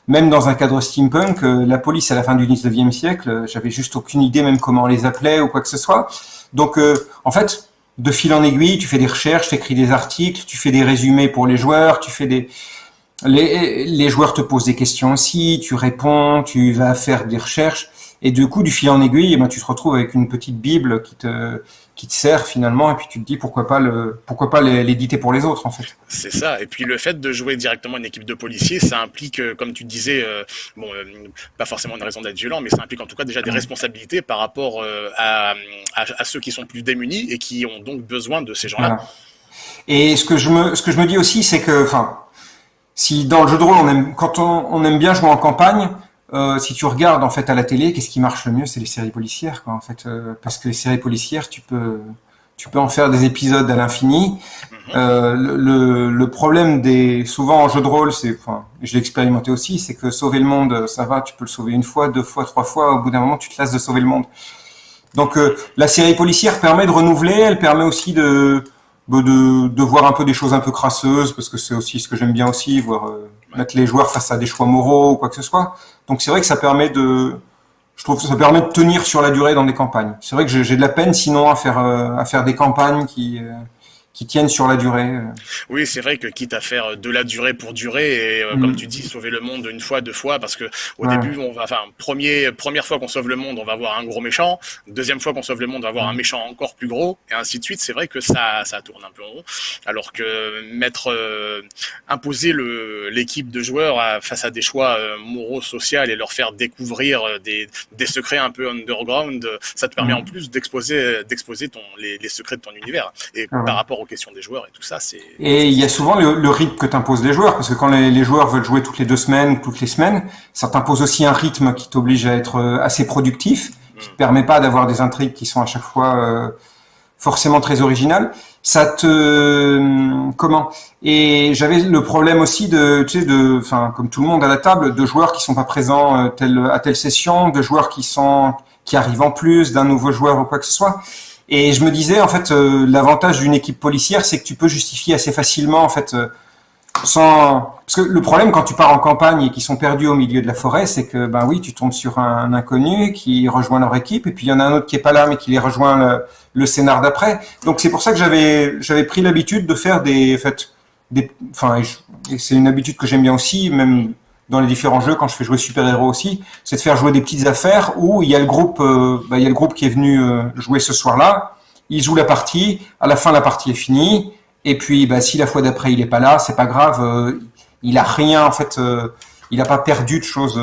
même dans un cadre steampunk, euh, la police à la fin du 19e siècle, euh, j'avais juste aucune idée même comment on les appelait ou quoi que ce soit. Donc, euh, en fait, de fil en aiguille, tu fais des recherches, tu écris des articles, tu fais des résumés pour les joueurs, tu fais des... Les, les joueurs te posent des questions aussi, tu réponds, tu vas faire des recherches, et du coup, du fil en aiguille, eh ben, tu te retrouves avec une petite bible qui te, qui te sert finalement, et puis tu te dis pourquoi pas le, pourquoi pas l'éditer pour les autres en fait. C'est ça. Et puis le fait de jouer directement une équipe de policiers, ça implique, euh, comme tu disais, euh, bon, euh, pas forcément une raison d'être violent, mais ça implique en tout cas déjà des responsabilités par rapport euh, à, à, à ceux qui sont plus démunis et qui ont donc besoin de ces gens-là. Voilà. Et ce que je me, ce que je me dis aussi, c'est que, enfin, si dans le jeu de rôle, on aime, quand on, on aime bien jouer en campagne, euh, si tu regardes en fait à la télé, qu'est-ce qui marche le mieux, c'est les séries policières, quoi, en fait, euh, parce que les séries policières, tu peux, tu peux en faire des épisodes à l'infini. Euh, le, le, problème des, souvent en jeu de rôle, c'est, enfin, je l'ai expérimenté aussi, c'est que sauver le monde, ça va, tu peux le sauver une fois, deux fois, trois fois, au bout d'un moment, tu te lasses de sauver le monde. Donc, euh, la série policière permet de renouveler, elle permet aussi de, de, de voir un peu des choses un peu crasseuses, parce que c'est aussi ce que j'aime bien aussi, voir euh, mettre les joueurs face à des choix moraux ou quoi que ce soit. Donc c'est vrai que ça permet de, je trouve que ça permet de tenir sur la durée dans des campagnes. C'est vrai que j'ai de la peine sinon à faire euh, à faire des campagnes qui euh, qui tiennent sur la durée. Oui, c'est vrai que quitte à faire de la durée pour durer et euh, comme mm. tu dis sauver le monde une fois, deux fois, parce que au début on va, enfin premier première fois qu'on sauve le monde, on va avoir un gros méchant. Deuxième fois qu'on sauve le monde, on va avoir un mm. méchant encore plus gros et ainsi de suite. C'est vrai que ça ça tourne un peu en rond. Alors que mettre euh, imposer le l'équipe de joueurs à, face à des choix euh, moraux, sociaux et leur faire découvrir des, des secrets un peu underground, ça te permet mm. en plus d'exposer d'exposer ton les, les, secrets de ton univers. Et ah par rapport au question des joueurs et tout ça, c'est. Et il y a souvent le, rythme que t'imposes les joueurs, parce que quand les, joueurs veulent jouer toutes les deux semaines, toutes les semaines, ça t'impose aussi un rythme qui t'oblige à être euh, assez productif, qui te permet pas d'avoir des intrigues qui sont à chaque fois euh, forcément très originales. Ça te euh, comment? Et j'avais le problème aussi de, tu sais, de, enfin, comme tout le monde à la table, de joueurs qui sont pas présents à telle session, de joueurs qui sont qui arrivent en plus, d'un nouveau joueur ou quoi que ce soit. Et je me disais, en fait, euh, l'avantage d'une équipe policière, c'est que tu peux justifier assez facilement, en fait, euh, sans... Parce que le problème quand tu pars en campagne et qu'ils sont perdus au milieu de la forêt, c'est que, ben oui, tu tombes sur un, inconnu qui rejoint leur équipe, et puis il y en a un autre qui est pas là, mais qui les rejoint le, le scénar d'après. Donc c'est pour ça que j'avais j'avais pris l'habitude de faire des, en fait, des, enfin, c'est une habitude que j'aime bien aussi, même dans les différents jeux, quand je fais jouer super-héros aussi, c'est de faire jouer des petites affaires où il y a le groupe, euh, bah, il y a le groupe qui est venu euh, jouer ce soir-là, il joue la partie, à la fin la partie est finie, et puis bah, si la fois d'après il est pas là, c'est pas grave, euh, il a rien en fait, il a pas perdu de choses.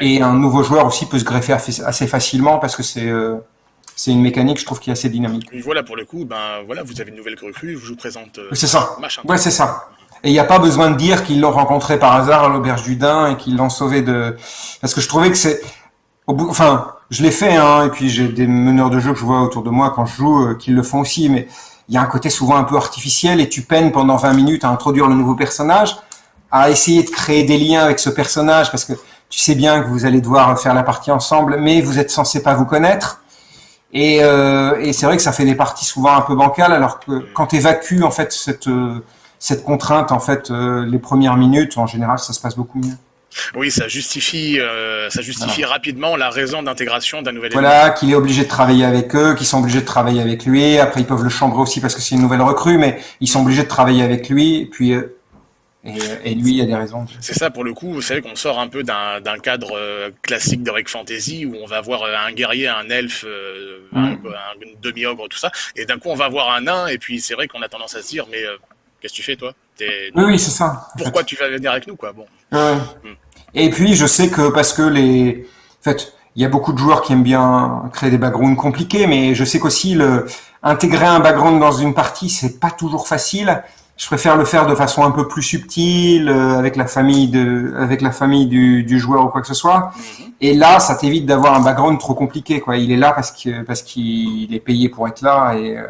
Et un nouveau joueur aussi peut se greffer assez facilement parce que c'est c'est une mécanique, je trouve, qui est assez dynamique. Voilà, pour le coup, ben voilà, vous avez une nouvelle recrue, je vous présente. c'est ça. Ouais, c'est ça. Et il n'y a pas besoin de dire qu'ils l'ont rencontré par hasard à l'auberge du Dain et qu'ils l'ont sauvé de... Parce que je trouvais que c'est... Au bout... Enfin, je l'ai fait, hein, et puis j'ai des meneurs de jeu que je vois autour de moi quand je joue euh, qui le font aussi, mais il y a un côté souvent un peu artificiel et tu peines pendant 20 minutes à introduire le nouveau personnage, à essayer de créer des liens avec ce personnage parce que tu sais bien que vous allez devoir faire la partie ensemble, mais vous êtes censé pas vous connaître. Et, euh, et c'est vrai que ça fait des parties souvent un peu bancales, alors que quand tu évacues en fait cette... Euh, cette contrainte, en fait, euh, les premières minutes, en général, ça se passe beaucoup mieux. Oui, ça justifie, euh, ça justifie rapidement la raison d'intégration d'un nouvel Voilà, qu'il est obligé de travailler avec eux, qu'ils sont obligés de travailler avec lui. Après, ils peuvent le chambrer aussi parce que c'est une nouvelle recrue, mais ils sont obligés de travailler avec lui. Et puis, euh, et, lui, il y a des raisons. C'est ça, pour le coup, vous savez qu'on sort un peu d'un cadre classique d'Heroic Fantasy où on va voir un guerrier, un elfe, un, mm. un demi-ogre, tout ça, et d'un coup on va voir un nain, et puis c'est vrai qu'on a tendance à se dire, mais Qu'est-ce que tu fais, toi? Oui, c'est ça. Pourquoi tu vas venir avec nous, quoi? Bon. Hmm. Et puis, je sais que parce que les, en fait, il y a beaucoup de joueurs qui aiment bien créer des backgrounds compliqués, mais je sais qu'aussi le intégrer un background dans une partie, c'est pas toujours facile. Je préfère le faire de façon un peu plus subtile, euh, avec la famille de, avec la famille du, du joueur ou quoi que ce soit. Mhm. Et là, ça t'évite d'avoir un background trop compliqué, quoi. Il est là parce que parce qu'il est payé pour être là et euh,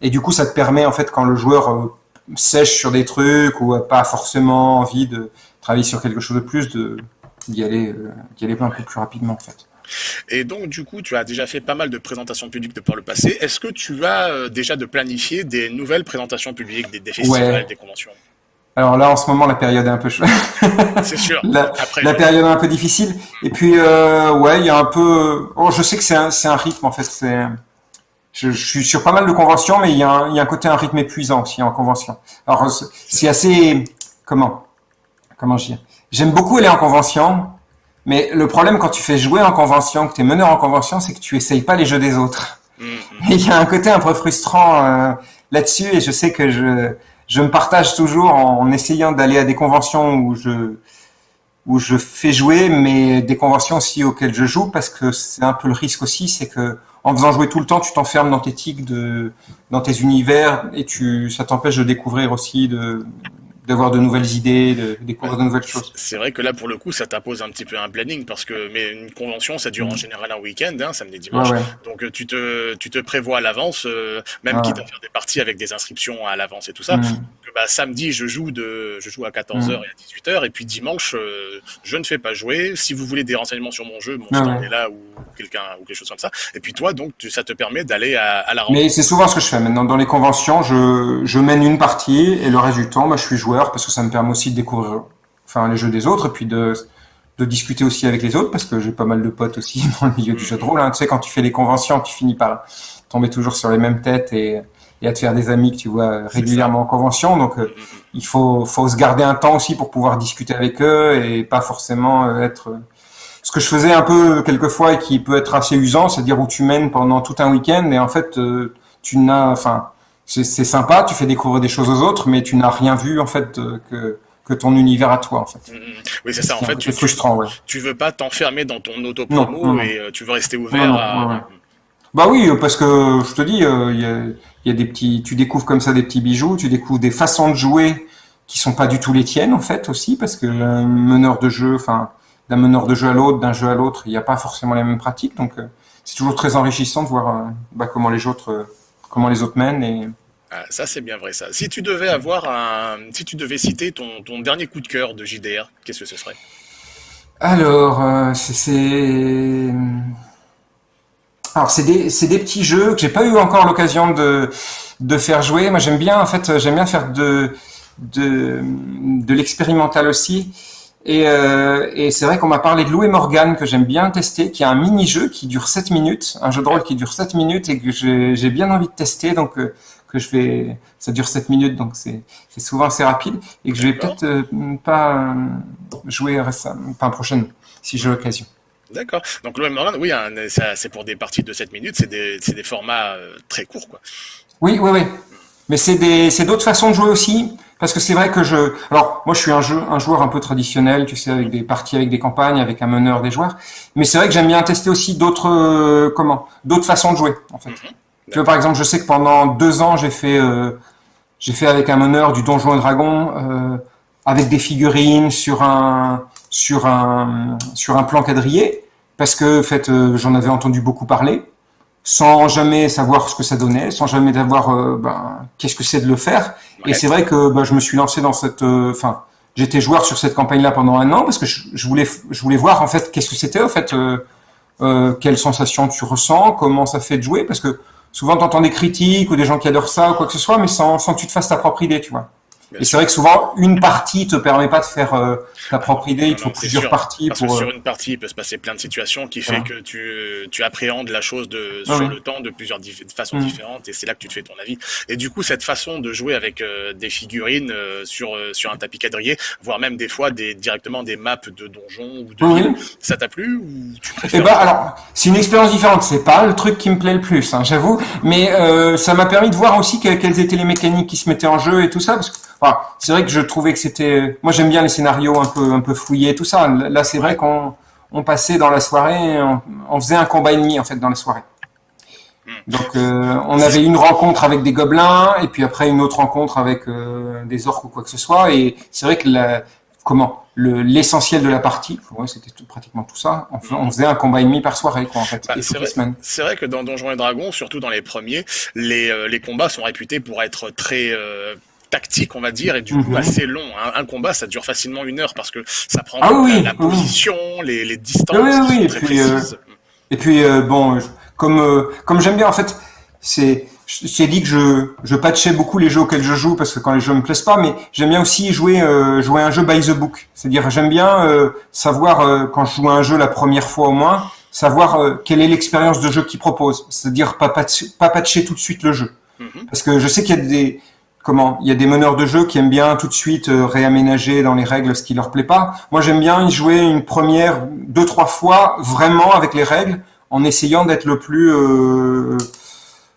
et du coup, ça te permet en fait quand le joueur euh, sèche sur des trucs ou pas forcément envie de travailler sur quelque chose de plus, de d'y aller, euh, d'y aller un peu plus rapidement en fait. Et donc, du coup, tu as déjà fait pas mal de présentations publiques de par le passé. Est-ce que tu as euh, déjà de planifier des nouvelles présentations publiques, des, festivals, des conventions? Alors là, en ce moment, la période est un peu chouette. C'est sûr. la, la période est un peu difficile. Et puis, euh, ouais, il y a un peu. Oh, je sais que c'est un, un rythme en fait. C'est je, je, suis sur pas mal de conventions, mais il y a un, il y a un côté un rythme épuisant aussi en convention. Alors c'est assez comment comment dire J'aime beaucoup aller en convention, mais le problème quand tu fais jouer en convention, que tu es meneur en convention, c'est que tu essayes pas les jeux des autres. Mm-hmm. il y a un côté un peu frustrant euh, là-dessus, et je sais que je je me partage toujours en, en essayant d'aller à des conventions où je où je fais jouer, mais des conventions aussi auxquelles je joue, parce que c'est un peu le risque aussi, c'est que en faisant jouer tout le temps, tu t'enfermes dans tes tics, de, dans tes univers, et tu, ça t'empêche de découvrir aussi, de, d'avoir de nouvelles idées, de découvrir de nouvelles choses. C'est vrai que là, pour le coup, ça t'impose un petit peu un planning parce que mais une convention, ça dure en mm. général un week-end, hein, samedi, dimanche. Donc euh, tu te, tu te prévois à l'avance, euh, même quitte à faire des parties avec des inscriptions à l'avance et tout ça. Mm. Bah, samedi, je joue de, je joue à 14h mm. et à 18h, et puis dimanche, euh, je ne fais pas jouer. Si vous voulez des renseignements sur mon jeu, mon stand est là ou quelqu'un ou quelque chose comme ça. Et puis toi, donc, ça te permet d'aller à, à, la rencontre. Mais c'est souvent ce que je fais maintenant dans les conventions. Je, je mène une partie et le reste du temps, moi, je suis joueur parce que ça me permet aussi de découvrir enfin, les jeux des autres et puis de, de discuter aussi avec les autres parce que j'ai pas mal de potes aussi dans le milieu du jeu de rôle. Hein. Tu sais, quand tu fais les conventions, tu finis par tomber toujours sur les mêmes têtes et, et à te faire des amis que tu vois régulièrement en convention. Donc, euh, il faut, faut se garder un temps aussi pour pouvoir discuter avec eux et pas forcément être. Ce que je faisais un peu quelquefois et qui peut être assez usant, c'est-à-dire où tu mènes pendant tout un week-end et en fait, tu n'as, enfin, c'est sympa, tu fais découvrir des choses aux autres, mais tu n'as rien vu en fait que que ton univers à toi en fait. Oui c'est ça en fait. Tu, frustrant, ouais. tu veux pas t'enfermer dans ton auto-promo et tu veux rester ouvert à. Bah oui, parce que je te dis, euh, il y, a, y, a, des petits, tu découvres comme ça des petits bijoux, tu découvres des façons de jouer qui sont pas du tout les tiennes en fait aussi, parce que un meneur de jeu, enfin d'un meneur de jeu à l'autre, d'un jeu à l'autre, il n'y a pas forcément les mêmes pratiques, donc euh, c'est toujours très enrichissant de voir euh, bah, comment les autres, comment les autres mènent et ah, ça c'est bien vrai ça. Si tu devais avoir un, si tu devais citer ton, ton dernier coup de cœur de JDR, qu'est-ce que ce serait? Alors c'est alors c'est des, des petits jeux que j'ai pas eu encore l'occasion de, de faire jouer. Moi j'aime bien en fait j'aime bien faire de de, de l'expérimental aussi. Et, euh, et c'est vrai qu'on m'a parlé de Lou et Morgan que j'aime bien tester, qui a un mini-jeu qui dure 7 minutes, un jeu de rôle qui dure 7 minutes et que j'ai bien envie de tester. Donc euh, que je vais, ça dure 7 minutes, donc c'est souvent assez rapide et que je vais peut-être euh, pas jouer récemment, enfin prochaine, si j'ai l'occasion. D'accord. Donc l'OM Morgan, oui, c'est pour des parties de 7 minutes, c'est des, des, formats très courts, quoi. Oui, oui, oui. Mais c'est d'autres façons de jouer aussi, parce que c'est vrai que je, alors moi je suis un, jeu, un joueur un peu traditionnel, tu sais, avec des parties, avec des campagnes, avec un meneur, des joueurs. Mais c'est vrai que j'aime bien tester aussi d'autres, euh, comment, d'autres façons de jouer, en fait. Mhm. Tu vois, par exemple, je sais que pendant deux ans, j'ai fait, euh, j'ai fait avec un meneur du Donjon et Dragon, euh, avec des figurines sur un, sur un, sur un plan quadrillé, parce que, en fait, euh, j'en avais entendu beaucoup parler, sans jamais savoir ce que ça donnait, sans jamais savoir, euh, ben, qu'est-ce que c'est de le faire. Et c'est vrai que ben, je me suis lancé dans cette, euh, enfin, j'étais joueur sur cette campagne-là pendant un an parce que je, voulais, je voulais voir en fait qu'est-ce que c'était, en fait, euh, quelles sensations tu ressens, comment ça fait de jouer, parce que souvent tu entends des critiques ou des gens qui adorent ça ou quoi que ce soit, mais sans, sans que tu te fasses ta propre idée, tu vois et c'est vrai que souvent, une partie te permet pas de faire euh, ta propre idée, il faut plusieurs parties. Parce pour, que sur euh, une partie, il peut se passer plein de situations qui fait que tu, tu appréhendes la chose de, sur le temps de plusieurs façons mm. différentes et c'est là que tu te fais ton avis. Et du coup, cette façon de jouer avec euh, des figurines sur, sur un tapis quadrillé, voire même des fois des, directement des maps de donjons ou de ça t'a plu ou tu préfères Eh ben, alors, c'est une expérience différente. C'est pas le truc qui me plaît le plus, hein, j'avoue. Mais ça m'a permis de voir aussi quelles étaient les mécaniques qui se mettaient en jeu et tout ça. Parce que Enfin, c'est vrai que je trouvais que c'était. Moi, j'aime bien les scénarios un peu, un peu fouillés, tout ça. Là, c'est vrai qu'on on passait dans la soirée, on, faisait un combat ennemi en fait dans la soirée. Hmm. Donc, euh, on avait une rencontre avec des gobelins et puis après une autre rencontre avec euh, des orques ou quoi que ce soit. Et c'est vrai que la, comment l'essentiel de la partie, ouais, c'était tout, pratiquement tout ça. On, on, faisait un combat ennemi par soirée, quoi, en fait. Bah, c'est vrai, que dans Donjons et Dragons, surtout dans les premiers, les, euh, les combats sont réputés pour être très tactique, on va dire, et du coup mhm. assez long. Un, combat, ça dure facilement une heure parce que ça prend ah la, position, les, les, distances oui, très et puis, euh, et puis euh, bon, comme euh, comme j'aime bien en fait, c'est j'ai dit que je je patchais beaucoup les jeux auxquels je joue parce que quand les jeux me plaisent pas, mais j'aime bien aussi jouer jouer un jeu by the book. C'est-à-dire j'aime bien savoir quand je joue un jeu la première fois au moins, savoir quelle est l'expérience de jeu qu'il propose. C'est-à-dire pas patcher, pas patcher tout de suite le jeu. Mhm. Parce que je sais qu'il y a des comment? Il y a des meneurs de jeu qui aiment bien tout de suite euh, réaménager dans les règles ce qui leur plaît pas. Moi, j'aime bien y jouer une première, deux, trois fois vraiment avec les règles, en essayant d'être le plus euh,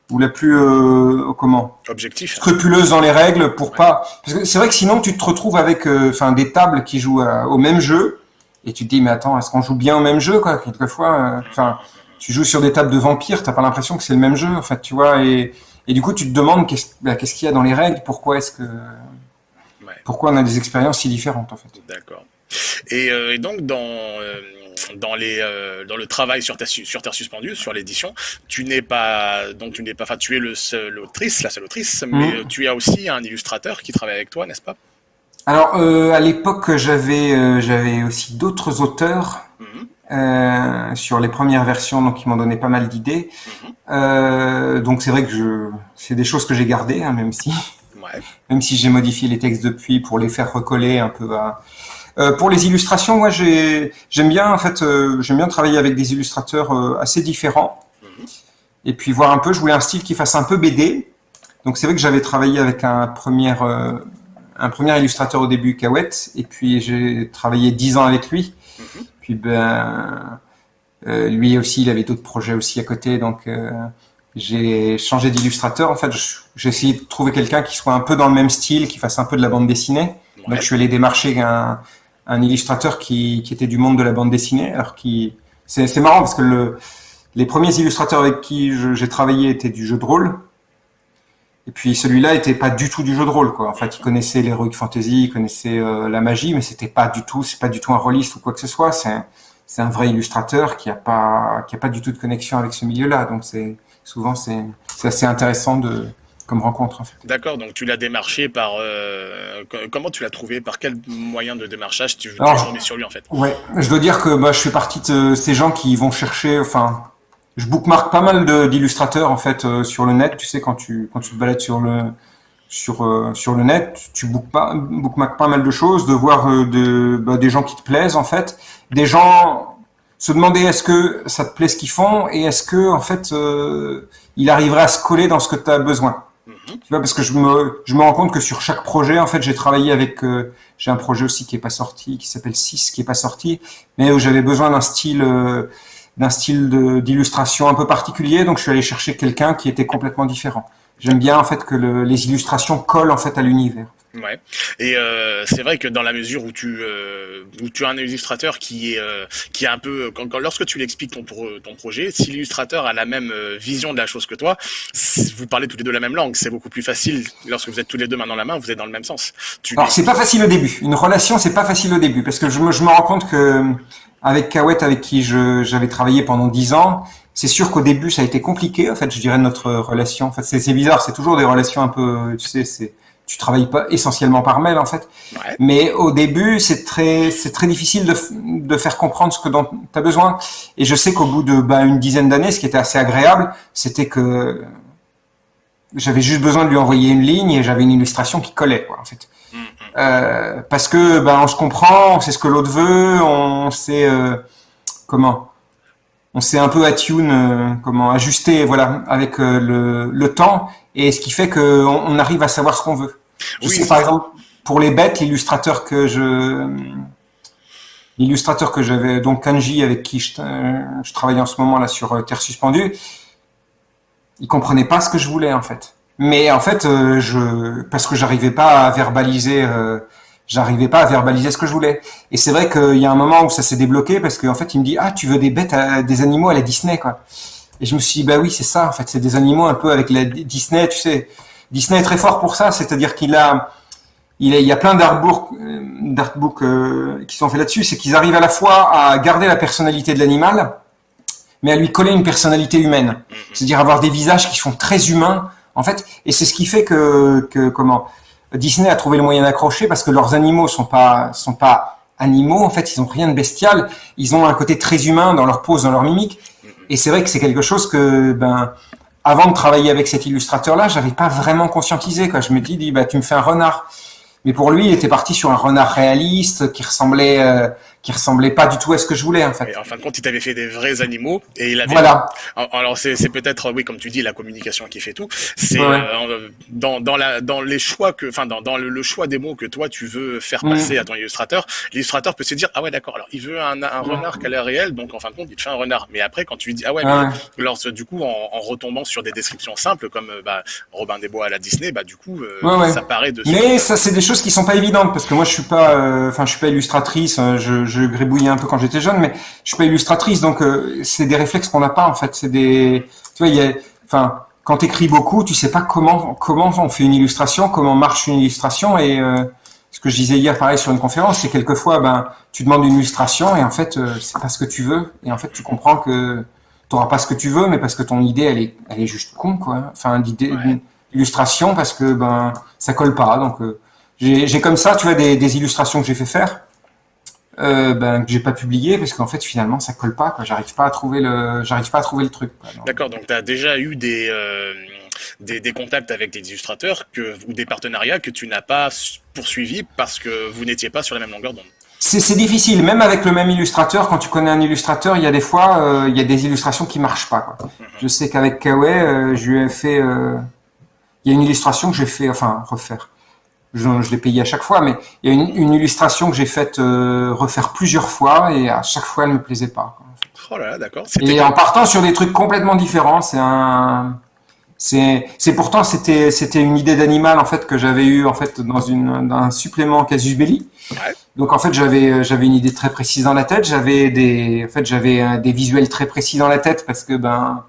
ou la plus euh, comment? Objectif. Scrupuleuse dans les règles pour pas parce que c'est vrai que sinon tu te retrouves avec enfin des tables qui jouent au même jeu et tu te dis mais attends est-ce qu'on joue bien au même jeu quoi quelquefois enfin tu joues sur des tables de vampires t'as pas l'impression que c'est le même jeu en fait tu vois et et du coup, tu te demandes qu'est-ce bah, qu'il y a dans les règles, pourquoi est-ce que, pourquoi on a des expériences si différentes en fait. D'accord. Et, euh, donc dans euh, dans les euh, dans le travail sur ta sur Terre suspendue, sur l'édition, tu n'es pas donc tu n'es pas, enfin tu es le seul autrice, la seule autrice, mais mmh. tu as aussi un illustrateur qui travaille avec toi, n'est-ce pas? Alors à l'époque, j'avais j'avais aussi d'autres auteurs. Euh, sur les premières versions, donc ils m'ont donné pas mal d'idées. Mhm. Euh, donc c'est vrai que je, c'est des choses que j'ai gardées, hein, même si, même si j'ai modifié les textes depuis pour les faire recoller un peu à. Euh, pour les illustrations, moi j'ai, j'aime bien en fait, j'aime bien travailler avec des illustrateurs assez différents. Mhm. Et puis voir un peu, je voulais un style qui fasse un peu BD, Donc c'est vrai que j'avais travaillé avec un premier, un premier illustrateur au début, Kawet, et puis j'ai travaillé dix ans avec lui. Mhm. Puis ben, euh, lui aussi, il avait d'autres projets aussi à côté, donc euh, j'ai changé d'illustrateur. En fait, j'ai essayé de trouver quelqu'un qui soit un peu dans le même style, qui fasse un peu de la bande dessinée. Donc je suis allé démarcher un, un illustrateur qui, qui, était du monde de la bande dessinée, alors qui c'est marrant parce que le, les premiers illustrateurs avec qui j'ai travaillé étaient du jeu de rôle. Et puis celui-là était pas du tout du jeu de rôle, quoi. En fait, il connaissait l'heroic fantasy, il connaissait euh, la magie, mais c'était pas du tout, c'est pas du tout un rôliste ou quoi que ce soit. C'est c'est un vrai illustrateur qui a pas qui a pas du tout de connexion avec ce milieu-là. Donc c'est souvent c'est c'est assez intéressant de comme rencontre. En fait. D'accord, donc tu l'as démarché par euh, comment tu l'as trouvé? Par quel moyen de démarchage tu, tu es sur lui en fait? Ouais, je dois dire que bah, je fais partie de ces gens qui vont chercher, enfin je bookmark pas mal d'illustrateurs en fait euh, sur le net. Tu sais quand tu quand tu te balades sur le sur euh, sur le net, tu bookmark pas mal de choses, de voir euh, de, bah, des gens qui te plaisent en fait, des gens se demander est-ce que ça te plaît ce qu'ils font et est-ce que en fait il arriverait à se coller dans ce que tu as besoin. Mhm. Tu vois parce que je me je me rends compte que sur chaque projet en fait j'ai travaillé avec j'ai un projet aussi qui est pas sorti qui s'appelle 6 qui est pas sorti mais où j'avais besoin d'un style d'un style d'illustration un peu particulier, donc je suis allé chercher quelqu'un qui était complètement différent. J'aime bien en fait que le, les illustrations collent en fait à l'univers. Ouais. Et euh, c'est vrai que dans la mesure où tu euh, où tu as un illustrateur qui est euh, qui est un peu quand, quand lorsque tu l'expliques ton ton projet, si l'illustrateur a la même euh, vision de la chose que toi, vous parlez tous les deux la même langue, c'est beaucoup plus facile lorsque vous êtes tous les deux main dans la main, vous êtes dans le même sens. Tu Alors c'est pas facile au début. Une relation c'est pas facile au début parce que je me je me rends compte que avec Kawet, avec qui j'avais travaillé pendant dix ans, c'est sûr qu'au début, ça a été compliqué, en fait, je dirais, notre relation. En fait, c'est bizarre, c'est toujours des relations un peu, tu sais, c'est, tu travailles pas essentiellement par mail, en fait. Mais au début, c'est très, c'est très difficile de, de faire comprendre ce que tu as besoin. Et je sais qu'au bout de, bah, une dizaine d'années, ce qui était assez agréable, c'était que j'avais juste besoin de lui envoyer une ligne et j'avais une illustration qui collait, quoi, en fait. Euh, parce que ben on se comprend, on sait ce que l'autre veut, on sait euh, comment, on sait un peu attune, euh, comment ajuster, voilà, avec le, le, temps, et ce qui fait que on, arrive à savoir ce qu'on veut. Je sais par exemple pour les bêtes, l'illustrateur que je l'illustrateur que j'avais, donc Kanji, avec qui je, je travaille en ce moment là sur Terre suspendue, il comprenait pas ce que je voulais en fait. Mais en fait, euh, je parce que j'arrivais pas à verbaliser, euh, j'arrivais pas à verbaliser ce que je voulais. Et c'est vrai qu'il y a un moment où ça s'est débloqué parce qu'en fait, il me dit ah tu veux des bêtes, des animaux à la Disney quoi. Et je me suis dit bah oui c'est ça en fait, c'est des animaux un peu avec la Disney, tu sais. Disney est très fort pour ça, c'est-à-dire qu'il a il, y a plein d'artbooks euh, qui sont faits là-dessus, c'est qu'ils arrivent à la fois à garder la personnalité de l'animal, mais à lui coller une personnalité humaine. C'est-à-dire avoir des visages qui sont très humains, en fait, et c'est ce qui fait que, que comment Disney a trouvé le moyen d'accrocher parce que leurs animaux sont pas sont pas animaux. En fait, ils ont rien de bestial. Ils ont un côté très humain dans leur pose, dans leur mimique. Et c'est vrai que c'est quelque chose que ben avant de travailler avec cet illustrateur-là, j'avais pas vraiment conscientisé. Quoi. Je me dis, bah tu me fais un renard. Mais pour lui, il était parti sur un renard réaliste qui ressemblait, euh, qui ressemblait pas du tout à ce que je voulais en fait. Et en fin de compte, il t'avait fait des vrais animaux et il avait. Voilà. Alors c'est peut-être oui comme tu dis la communication qui fait tout. C'est euh, dans dans la dans les choix que enfin dans dans le, choix des mots que toi tu veux faire passer à ton illustrateur, l'illustrateur peut se dire ah ouais d'accord alors il veut un, un renard qui a l'air réel donc en fin de compte il te fait un renard. Mais après quand tu lui dis ah ouais, mais alors du coup en, en, retombant sur des descriptions simples comme euh, bah, Robin des Bois à la Disney bah du coup ça paraît de. Mais ça c'est des choses qui sont pas évidentes parce que moi je suis pas enfin je suis pas illustratrice je je gribouillais un peu quand j'étais jeune, mais je suis pas illustratrice, donc euh, c'est des réflexes qu'on n'a pas en fait. C'est des, tu vois, il y a, enfin, quand tu écris beaucoup, tu sais pas comment comment on fait une illustration, comment marche une illustration, et euh, ce que je disais hier, pareil sur une conférence, c'est quelquefois, ben, tu demandes une illustration et en fait, euh, c'est pas ce que tu veux, et en fait, tu comprends que tu n'auras pas ce que tu veux, mais parce que ton idée, elle est, elle est juste con, quoi. Enfin, l'idée, illustration parce que ben, ça colle pas. Donc, j'ai comme ça, tu vois, des, des illustrations que j'ai fait faire euh, ben, que j'ai pas publié parce qu'en fait finalement ça colle pas quoi j'arrive pas à trouver le j'arrive pas à trouver le truc d'accord donc tu as déjà eu des, euh, des, des contacts avec des illustrateurs que ou des partenariats que tu n'as pas poursuivi parce que vous n'étiez pas sur la même longueur d'onde? C'est difficile, même avec le même illustrateur. Quand tu connais un illustrateur, il y a des fois, euh, il y a des illustrations qui marchent pas. Quoi. Mhm. Je sais qu'avek Kawe, euh, je lui ai fait, il y a une illustration que j'ai fait, enfin refaire. Je, je l'ai payé à chaque fois, mais il y a une, une illustration que j'ai faite euh, refaire plusieurs fois et à chaque fois elle me plaisait pas. Quoi. Oh là là, d'accord. Et en partant sur des trucs complètement différents, c'est un, c'est, c'est pourtant c'était c'était une idée d'animal en fait que j'avais eu en fait dans une dans un supplément Casus Belli. Ouais. Donc en fait j'avais j'avais une idée très précise dans la tête, j'avais des en fait j'avais euh, des visuels très précis dans la tête parce que ben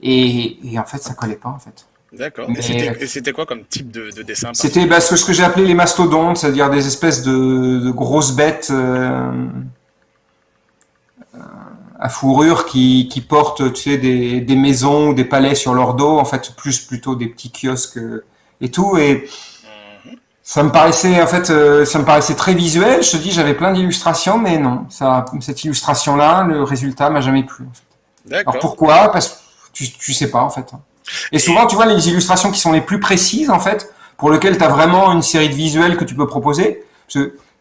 et, et en fait ça collait pas en fait. D'accord. Mais- Et c'était- quoi comme type de, de dessin C'était bah, ce ce que j'ai appelé les mastodontes, c'est-à-dire des espèces de, de grosses bêtes euh, euh, à fourrure qui, qui portent tu sais, des, des maisons ou des palais sur leur dos, en fait plus plutôt des petits kiosques euh, et tout. Et Mhm. ça me paraissait en fait, euh, ça me paraissait très visuel. Je te dis, j'avais plein d'illustrations, mais non, ça, cette illustration-là, le résultat m'a jamais plu. en fait. D'accord. Alors pourquoi? Parce que tu, tu sais pas en fait. Et souvent, tu vois, les illustrations qui sont les plus précises en fait, pour lesquelles tu as vraiment une série de visuels que tu peux proposer.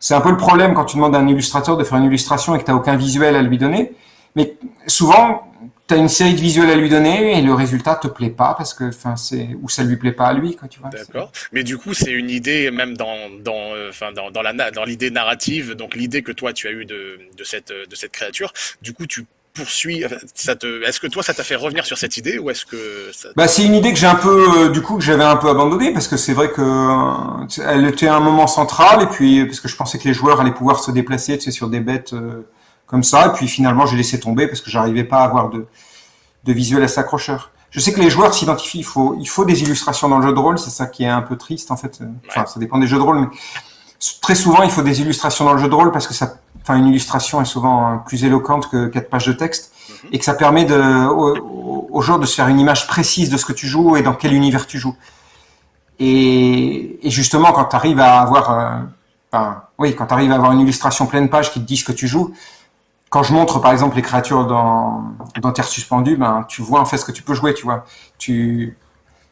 C'est un peu le problème quand tu demandes à un illustrateur de faire une illustration et que tu n'as aucun visuel à lui donner. Mais souvent, tu as une série de visuels à lui donner et le résultat te plaît pas parce que, enfin, c'est ou ça lui plaît pas à lui, quoi, tu vois. D'accord. Mais du coup, c'est une idée même dans dans euh, enfin dans dans la na- dans l'idée narrative, donc l'idée que toi tu as eue de de cette de cette créature. Du coup, tu Ça te. Est-ce que toi, ça t'a fait revenir sur cette idée ou est-ce que ça... Bah, c'est une idée que j'ai un peu, euh, du coup, que j'avais un peu abandonnée parce que c'est vrai que euh, elle était un moment central et puis parce que je pensais que les joueurs allaient pouvoir se déplacer, tu sais, sur des bêtes euh, comme ça. Et puis finalement, j'ai laissé tomber parce que j'arrivais pas à avoir de, de visuel assez accrocheur. Je sais que les joueurs s'identifient. Il faut, il faut des illustrations dans le jeu de rôle. C'est ça qui est un peu triste en fait. Enfin, ça dépend des jeux de rôle, mais très souvent, il faut des illustrations dans le jeu de rôle parce que ça, enfin, une illustration est souvent euh, plus éloquente que quatre pages de texte Mhm. et que ça permet de, au, joueurs de se faire une image précise de ce que tu joues et dans quel univers tu joues. Et, et justement, quand tu arrives à avoir, euh, oui, quand tu arrives à avoir une illustration pleine page qui te dit ce que tu joues, quand je montre par exemple les créatures dans, dans Terre suspendue, ben, tu vois en fait ce que tu peux jouer, tu vois. Tu,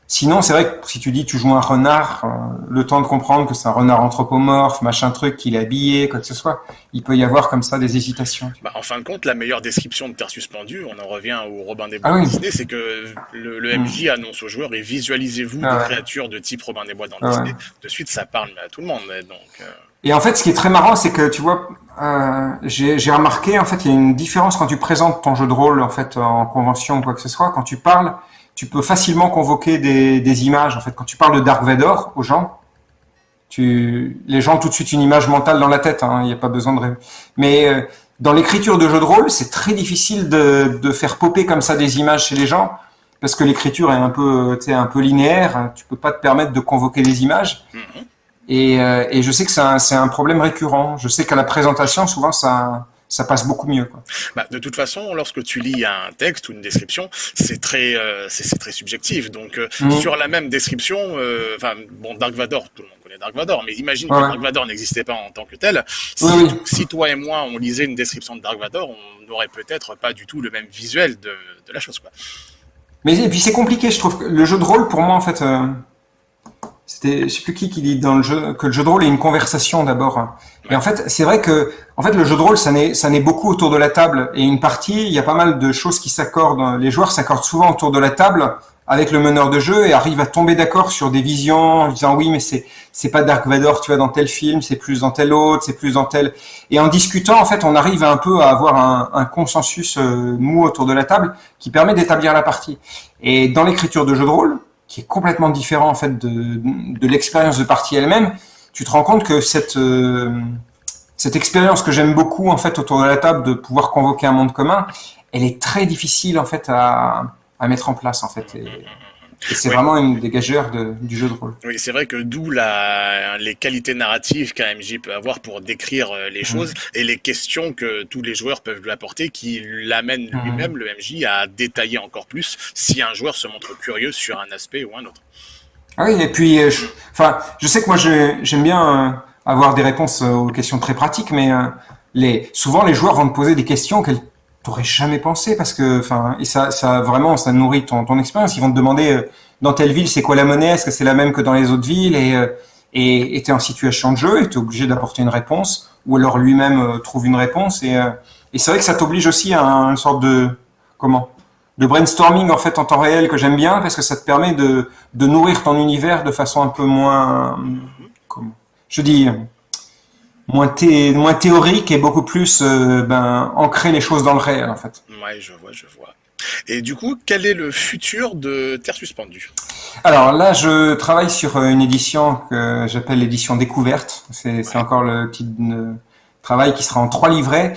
Sinon, c'est vrai que si tu dis tu joues un renard, euh, le temps de comprendre que c'est un renard anthropomorphe, machin truc, qu'il est habillé, quoi que ce soit, il peut y avoir comme ça des hésitations. Bah, en fin de compte, la meilleure description de Terre suspendue, on en revient au Robin des Bois Ah oui. Disney, c'est que le, le MJ annonce aux joueurs et visualisez-vous Ah des ouais. créatures de type Robin des Bois dans Ah Disney. ouais. De suite, ça parle à tout le monde. Donc, euh, Et en fait, ce qui est très marrant, c'est que tu vois, euh, j'ai j'ai remarqué, en fait, il y a une différence quand tu présentes ton jeu de rôle, en fait, en convention ou quoi que ce soit. Quand tu parles, tu peux facilement convoquer des, des images. En fait, quand tu parles de Dark Vador aux gens, tu, les gens ont tout de suite une image mentale dans la tête. hein, Il n'y a pas besoin de rêver. Mais euh, dans l'écriture de jeux de rôle, c'est très difficile de, de faire popper comme ça des images chez les gens. Parce que l'écriture est un peu, un peu linéaire. Tu peux pas te permettre de convoquer des images. mhm. Et, euh, et je sais que c'est un, c'est un problème récurrent. Je sais qu'à la présentation, souvent, ça, ça passe beaucoup mieux. Quoi. Bah, de toute façon, lorsque tu lis un texte ou une description, c'est très, euh, c'est très subjectif. Donc, euh, Mhm. sur la même description, euh, enfin, bon, Dark Vador, tout le monde connaît Dark Vador, mais imagine Ouais. que Dark Vador n'existait pas en tant que tel. Si, Oui, oui. si toi et moi, on lisait une description de Dark Vador, on n'aurait peut-être pas du tout le même visuel de, de la chose, quoi. Mais et puis c'est compliqué, je trouve. que Le jeu de rôle, pour moi, en fait, c'était, je sais plus qui qui dit dans le jeu que le jeu de rôle est une conversation d'abord. Et en fait, c'est vrai que, en fait, le jeu de rôle, ça naît, ça naît beaucoup autour de la table. Et une partie, il y a pas mal de choses qui s'accordent. Les joueurs s'accordent souvent autour de la table avec le meneur de jeu et arrivent à tomber d'accord sur des visions en disant oui, mais c'est c'est pas Dark Vador, tu vois, dans tel film, c'est plus dans tel autre, c'est plus dans tel. Et en discutant, en fait, on arrive un peu à avoir un, un consensus euh, mou autour de la table qui permet d'établir la partie. Et dans l'écriture de jeu de rôle, qui est complètement différent en fait de, l'expérience de partie elle-même, tu te rends compte que cette euh, cette expérience que j'aime beaucoup en fait autour de la table de pouvoir convoquer un monde commun, elle est très difficile en fait à, à mettre en place en fait. C'est vraiment une des gageures de, du jeu de rôle. Oui, c'est vrai que d'où les qualités narratives qu'un MJ peut avoir pour décrire euh, les choses et les questions que tous les joueurs peuvent lui apporter qui l'amènent Mhm. lui-même, le MJ, à détailler encore plus si un joueur se montre curieux sur un aspect ou un autre. Ah oui, et puis, euh, je, enfin, je sais que moi, j'aime bien euh, avoir des réponses aux questions très pratiques, mais euh, les, souvent, les joueurs vont te poser des questions qu'elles t'auraient jamais pensé, parce que, enfin, et ça, ça vraiment, ça nourrit ton, ton expérience. Ils vont te demander euh, dans telle ville, c'est quoi la monnaie? Est-ce que c'est la même que dans les autres villes? Et euh, et t'es en situation de jeu, et t'es obligé d'apporter une réponse, ou alors lui-même euh, trouve une réponse. Et, euh, et c'est vrai que ça t'oblige aussi à une sorte de comment? De brainstorming en fait en temps réel que j'aime bien parce que ça te permet de, de nourrir ton univers de façon un peu moins, comment, je dis, moins, moins théorique et beaucoup plus euh, ben, ancrer les choses dans le réel en fait. Ouais, je vois, je vois. Et du coup, quel est le futur de Terre suspendue? Alors là, je travaille sur une édition que j'appelle l'édition découverte. C'est encore le petit euh, travail qui sera en trois livrets.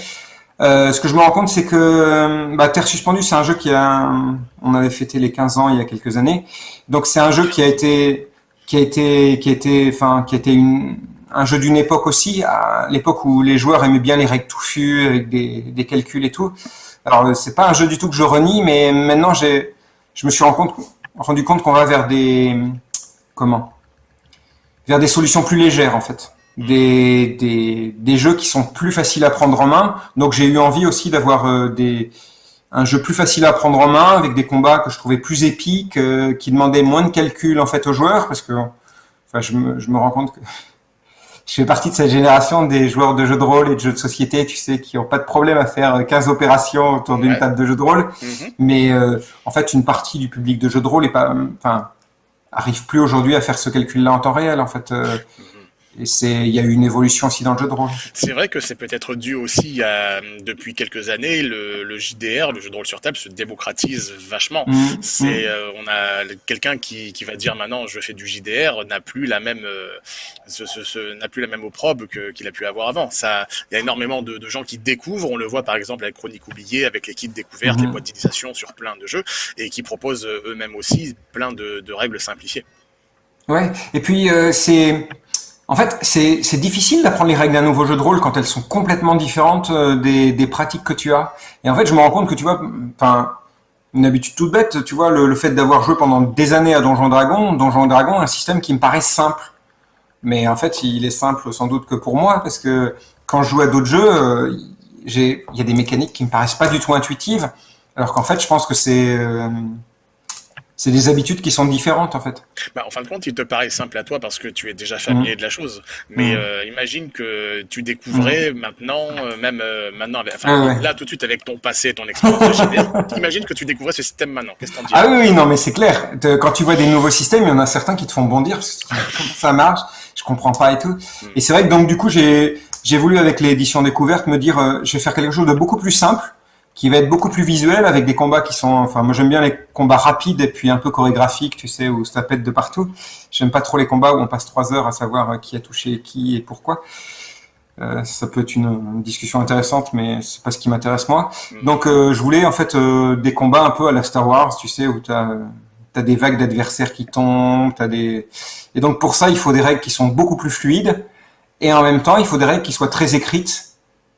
Euh, ce que je me rends compte, c'est que euh, bah, Terre suspendue, c'est un jeu qui a, on avait fêté les 15 ans il y a quelques années. Donc c'est un jeu qui a été, qui a été, qui a été, enfin, qui a été une, un jeu d'une époque aussi, à l'époque où les joueurs aimaient bien les règles touffues avec des, calculs et tout. Alors c'est pas un jeu du tout que je renie, mais maintenant je me suis rendu compte, qu'on va vers des, comment, vers des solutions plus légères en fait des, jeux qui sont plus faciles à prendre en main. Donc j'ai eu envie aussi d'avoir euh, un jeu plus facile à prendre en main avec des combats que je trouvais plus épiques, euh, qui demandaient moins de calcul en fait aux joueurs parce que enfin je me rends compte que je fais partie de cette génération des joueurs de jeux de rôle et de jeux de société, tu sais, qui ont pas de problème à faire 15 opérations autour d'une table de jeux de rôle. Mm-hmm. Mais euh, en fait, une partie du public de jeux de rôle est pas, enfin, arrive plus aujourd'hui à faire ce calcul-là en temps réel. En fait, mm-hmm. Et c'est, il y a eu une évolution aussi dans le jeu de rôle. C'est vrai que c'est peut-être dû aussi à, depuis quelques années, le, le, JDR, le jeu de rôle sur table, se démocratise vachement. Mmh, c'est, mmh. euh, on a quelqu'un qui, qui va dire maintenant je fais du JDR n'a plus la même, euh, ce, ce, ce, n'a plus la même opprobre que, qu'il a pu avoir avant. Ça, il y a énormément de, de, gens qui découvrent. On le voit par exemple avec Chronique oubliée, avec les kits découvertes, mmh. les boîtes d'initiation sur plein de jeux, et qui proposent eux-mêmes aussi plein de, de règles simplifiées. Ouais. Et puis euh, c'est en fait, c'est difficile d'apprendre les règles d'un nouveau jeu de rôle quand elles sont complètement différentes euh, des, pratiques que tu as. Et en fait, je me rends compte que tu vois, enfin, une habitude toute bête, tu vois, le, fait d'avoir joué pendant des années à Donjon Dragon, Donjon Dragon, un système qui me paraît simple. Mais en fait, il est simple sans doute que pour moi, parce que quand je joue à d'autres jeux, euh, il y a des mécaniques qui me paraissent pas du tout intuitives, alors qu'en fait, je pense que c'est euh, c'est des habitudes qui sont différentes en fait. Bah, en fin de compte, il te paraît simple à toi parce que tu es déjà familier mmh. de la chose. Mais mmh. euh, imagine que tu découvrais mmh. maintenant, euh, même euh, maintenant, enfin, ah, ouais. là tout de suite avec ton passé, ton expérience imagine que tu découvrais ce système maintenant. Qu'est-ce qu'on dit Ah oui, oui, non, mais c'est clair. Quand tu vois des nouveaux systèmes, il y en a certains qui te font bondir parce que ça marche, je comprends pas et tout. Et c'est vrai que donc du coup, j'ai j'ai voulu avec l'édition découverte me dire, euh, je vais faire quelque chose de beaucoup plus simple qui va être beaucoup plus visuel avec des combats qui sont, enfin moi j'aime bien les combats rapides et puis un peu chorégraphiques, tu sais, où ça pète de partout. J'aime pas trop les combats où on passe trois heures à savoir euh, qui a touché qui et pourquoi. Euh, ça peut être une, une, discussion intéressante, mais c'est pas ce qui m'intéresse moi. Mm. Donc euh, je voulais en fait euh, des combats un peu à la Star Wars, tu sais, où tu as, des vagues d'adversaires qui tombent, as des et donc pour ça il faut des règles qui sont beaucoup plus fluides et en même temps il faut des règles qui soient très écrites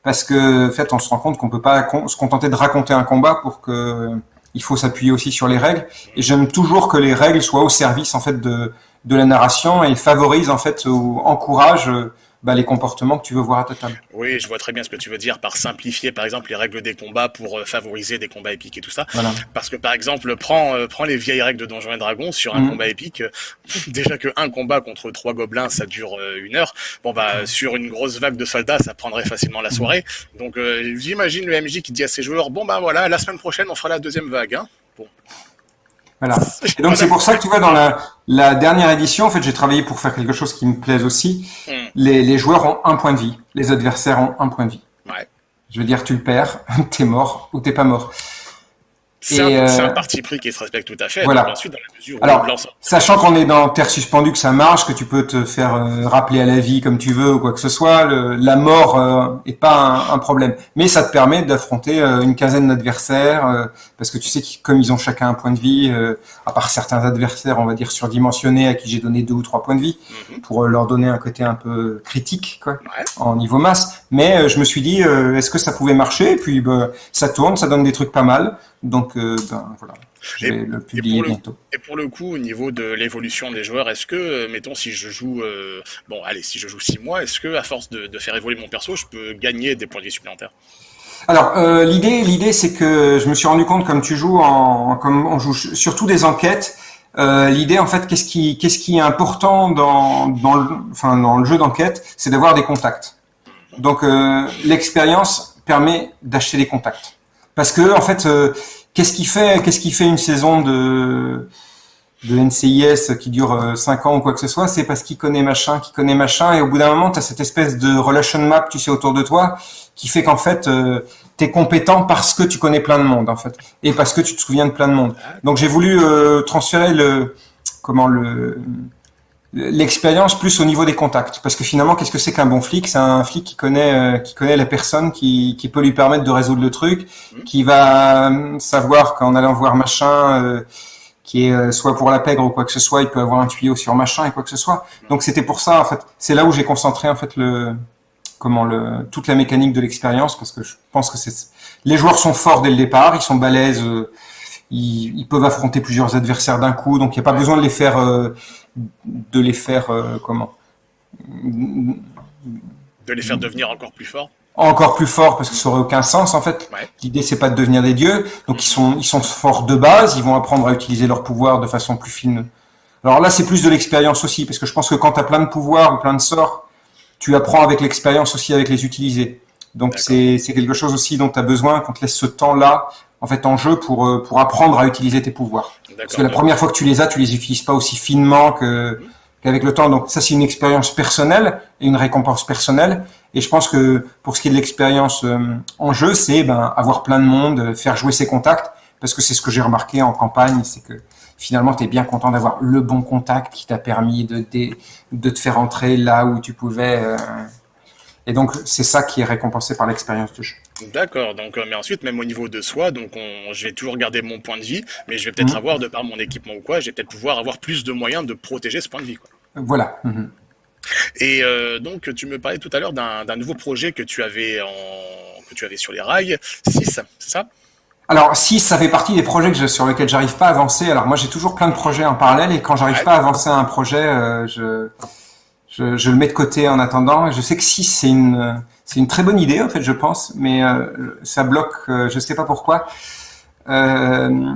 parce que en fait on se rend compte qu'on peut pas se contenter de raconter un combat pour que il faut s'appuyer aussi sur les règles. Et j'aime toujours que les règles soient au service en fait de, de la narration et favorisent en fait ou encouragent bah, les comportements que tu veux voir à ta table. Oui, je vois très bien ce que tu veux dire par simplifier, par exemple, les règles des combats pour euh, favoriser des combats épiques et tout ça. Voilà. Parce que, par exemple, prends, euh, prends les vieilles règles de Donjons et Dragons sur un mmh. combat épique. Déjà que un combat contre trois gobelins, ça dure euh, une heure. Bon, bah, sur une grosse vague de soldats, ça prendrait facilement la soirée. Donc, euh, j'imagine le MJ qui dit à ses joueurs, bon, bah voilà, la semaine prochaine, on fera la deuxième vague. Hein. Bon. Voilà. Et donc c'est pour ça que tu vois dans la, la dernière édition, en fait, j'ai travaillé pour faire quelque chose qui me plaise aussi. Mm. Les, les, joueurs ont un point de vie, les adversaires ont un point de vie. Ouais. Je veux dire, tu le perds, t'es mort ou t'es pas mort. C'est un, euh, un, parti pris qui se respecte tout à fait. Voilà. ensuite, dans la mesure où Alors, sachant qu'on est dans Terre suspendue, que ça marche, que tu peux te faire euh, rappeler à la vie comme tu veux ou quoi que ce soit, le, la mort euh, est pas un, un, problème. Mais ça te permet d'affronter euh, une quinzaine d'adversaires, euh, parce que tu sais que comme ils ont chacun un point de vie, euh, à part certains adversaires, on va dire surdimensionnés, à qui j'ai donné deux ou trois points de vie, mm -hmm. pour leur donner un côté un peu critique, quoi, ouais. en niveau masse. Mais je me suis dit, est-ce que ça pouvait marcher? Et puis, bah, ça tourne, ça donne des trucs pas mal. Donc, euh, ben, voilà, je vais le publier et bientôt. Le, et pour le coup, au niveau de l'évolution des joueurs, est-ce que, euh, mettons, si je joue, euh, bon, allez, si je joue 6 mois, est-ce que, à force de, de, faire évoluer mon perso, je peux gagner des points de vie supplémentaires? Alors euh, l'idée, l'idée, c'est que je me suis rendu compte, comme tu joues, en, comme on joue surtout des enquêtes. Euh, l'idée, en fait, qu'est-ce qui, qu'est-ce qui est important dans, dans le, enfin, dans le jeu d'enquête, c'est d'avoir des contacts. Donc, euh, l'expérience permet d'acheter des contacts. Parce que en fait, euh, qu'est-ce qui fait, qu'est-ce qui fait une saison de de NCIS qui dure 5 ans ou quoi que ce soit, c'est parce qu'il connaît machin, qu'il connaît machin, et au bout d'un moment, tu as cette espèce de relation map, tu sais, autour de toi, qui fait qu'en fait, tu es compétent parce que tu connais plein de monde, en fait, et parce que tu te souviens de plein de monde. Donc j'ai voulu transférer le comment le l'expérience plus au niveau des contacts. Parce que finalement, qu'est-ce que c'est qu'un bon flic? C'est un flic qui connaît, euh, qui connaît la personne, qui, qui, peut lui permettre de résoudre le truc, mmh. qui va euh, savoir qu'en allant voir machin, euh, qui est soit pour la pègre ou quoi que ce soit, il peut avoir un tuyau sur machin et quoi que ce soit. Mmh. Donc c'était pour ça, en fait, c'est là où j'ai concentré en fait le comment le toute la mécanique de l'expérience, parce que je pense que c'est les joueurs sont forts dès le départ, ils sont balèzes. Ils, ils, peuvent affronter plusieurs adversaires d'un coup, donc il n'y a pas besoin de les faire de les faire euh, comment? De les faire devenir encore plus forts encore plus forts parce que ça aurait aucun sens en fait. L'idée c'est pas de devenir des dieux, donc ils sont ils sont forts de base, ils vont apprendre à utiliser leur pouvoir de façon plus fine. Alors là c'est plus de l'expérience aussi parce que je pense que quand tu as plein de pouvoirs ou plein de sorts, tu apprends avec l'expérience aussi avec les utiliser. Donc c'est quelque chose aussi dont tu as besoin qu'on te laisse ce temps-là en fait en jeu pour euh, pour apprendre à utiliser tes pouvoirs. Parce que la première fois que tu les as, tu les utilises pas aussi finement que qu'avec le temps. Donc ça c'est une expérience personnelle et une récompense personnelle. Et je pense que pour ce qui est de l'expérience euh, en jeu, c'est ben avoir plein de monde, faire jouer ses contacts, parce que c'est ce que j'ai remarqué en campagne, c'est que finalement tu es bien content d'avoir le bon contact qui t'a permis de, de, de te faire entrer là où tu pouvais. Euh, et donc, c'est ça qui est récompensé par l'expérience de jeu. D'accord. Donc, euh, mais ensuite, même au niveau de soi, donc on, je vais toujours garder mon point de vie, mais je vais peut-être mhm. avoir, de par mon équipement ou quoi, je vais peut-être pouvoir avoir plus de moyens de protéger ce point de vie. Quoi. Voilà. Mhm. Et euh, donc, tu me parlais tout à l'heure d'un nouveau projet que tu avais en, que tu avais sur les rails, 6, c'est ça? Alors, 6, ça fait partie des projets que sur lesquels j'arrive pas à avancer. Alors, moi, j'ai toujours plein de projets en parallèle et quand j'arrive pas à avancer un projet, euh, je, je, je, le mets de côté en attendant. Je sais que si c'est une c'est une très bonne idée en fait, je pense, mais euh, ça bloque. Euh, je sais pas pourquoi. Euh,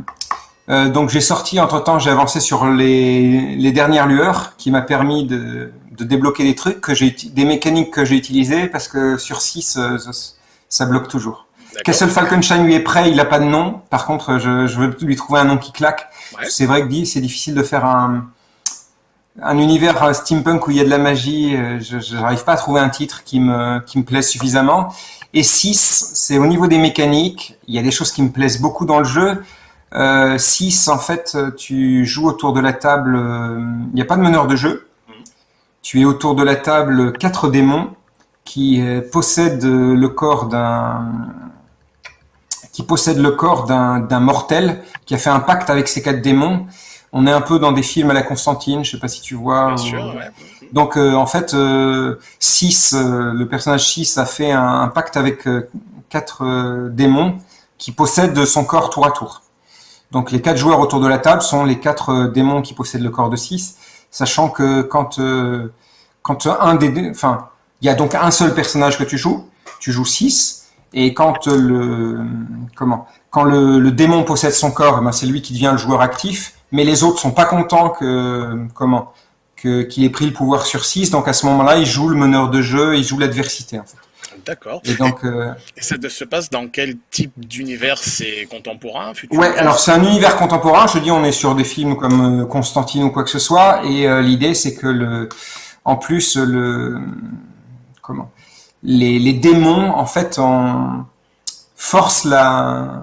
euh donc j'ai sorti entre temps, j'ai avancé sur les, les dernières lueurs, qui m'a permis de, de, débloquer des trucs que j'ai des mécaniques que j'ai utilisées parce que sur 6 ça, bloque toujours. Castle Falconshine lui est prêt, il a pas de nom. Par contre, je, je veux lui trouver un nom qui claque. C'est vrai que c'est difficile de faire un un univers euh, steampunk où il y a de la magie, euh, je n'arrive pas à trouver un titre qui me, qui me plaise suffisamment. Et 6, c'est au niveau des mécaniques, il y a des choses qui me plaisent beaucoup dans le jeu. 6, euh, en fait, tu joues autour de la table, il n'y a pas de meneur de jeu. Tu es autour de la table quatre démons qui possèdent le corps d'un qui le corps d'un mortel qui a fait un pacte avec ces quatre démons on est un peu dans des films à la Constantine, je sais pas si tu vois. Bien sûr, ouais. Donc euh, en fait, euh, Six, euh, le personnage 6 a fait un, pacte avec euh, quatre démons qui possèdent son corps tour à tour. Donc les quatre joueurs autour de la table sont les quatre démons qui possèdent le corps de 6, sachant que quand quand un des enfin, il y a donc un seul personnage que tu joues, tu joues 6 et quand le comment quand le, le démon possède son corps, eh ben c'est lui qui devient le joueur actif mais les autres sont pas contents que comment que qu'il ait pris le pouvoir sur 6 donc à ce moment-là il joue le meneur de jeu il joue l'adversité en fait. D'accord. Et donc, euh... et ça se passe dans quel type d'univers? C'est contemporain futur? Ouais, alors c'est un univers contemporain. Je dis, on est sur des films comme euh, Constantine ou quoi que ce soit, et euh, l'idée c'est que le, en plus le, comment, les, les démons en fait en forcent la,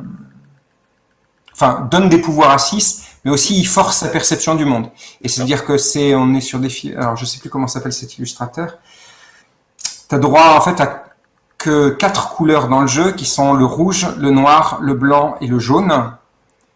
enfin donnent des pouvoirs à 6 mais aussi il force sa perception du monde. Et c'est-à-dire que c'est, on est sur des alors je sais plus comment s'appelle cet illustrateur. Tu as droit en fait à que quatre couleurs dans le jeu qui sont le rouge, le noir, le blanc et le jaune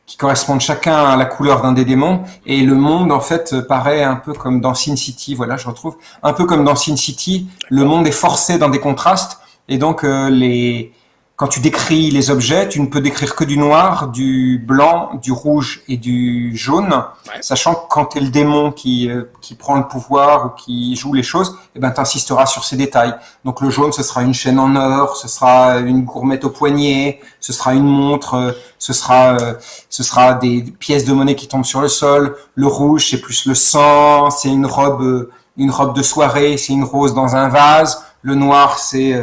qui correspondent chacun à la couleur d'un des démons et le monde en fait paraît un peu comme dans Sin City, voilà, je retrouve un peu comme dans Sin City, le monde est forcé dans des contrastes et donc euh, les quand tu décris les objets, tu ne peux décrire que du noir, du blanc, du rouge et du jaune, sachant que quand tu es le démon qui, euh, qui prend le pouvoir ou qui joue les choses, eh ben, tu insisteras sur ces détails. Donc le jaune, ce sera une chaîne en or, ce sera une gourmette au poignet, ce sera une montre, euh, ce sera, euh, ce sera des pièces de monnaie qui tombent sur le sol. Le rouge, c'est plus le sang, c'est une robe, une robe de soirée, c'est une rose dans un vase. Le noir, c'est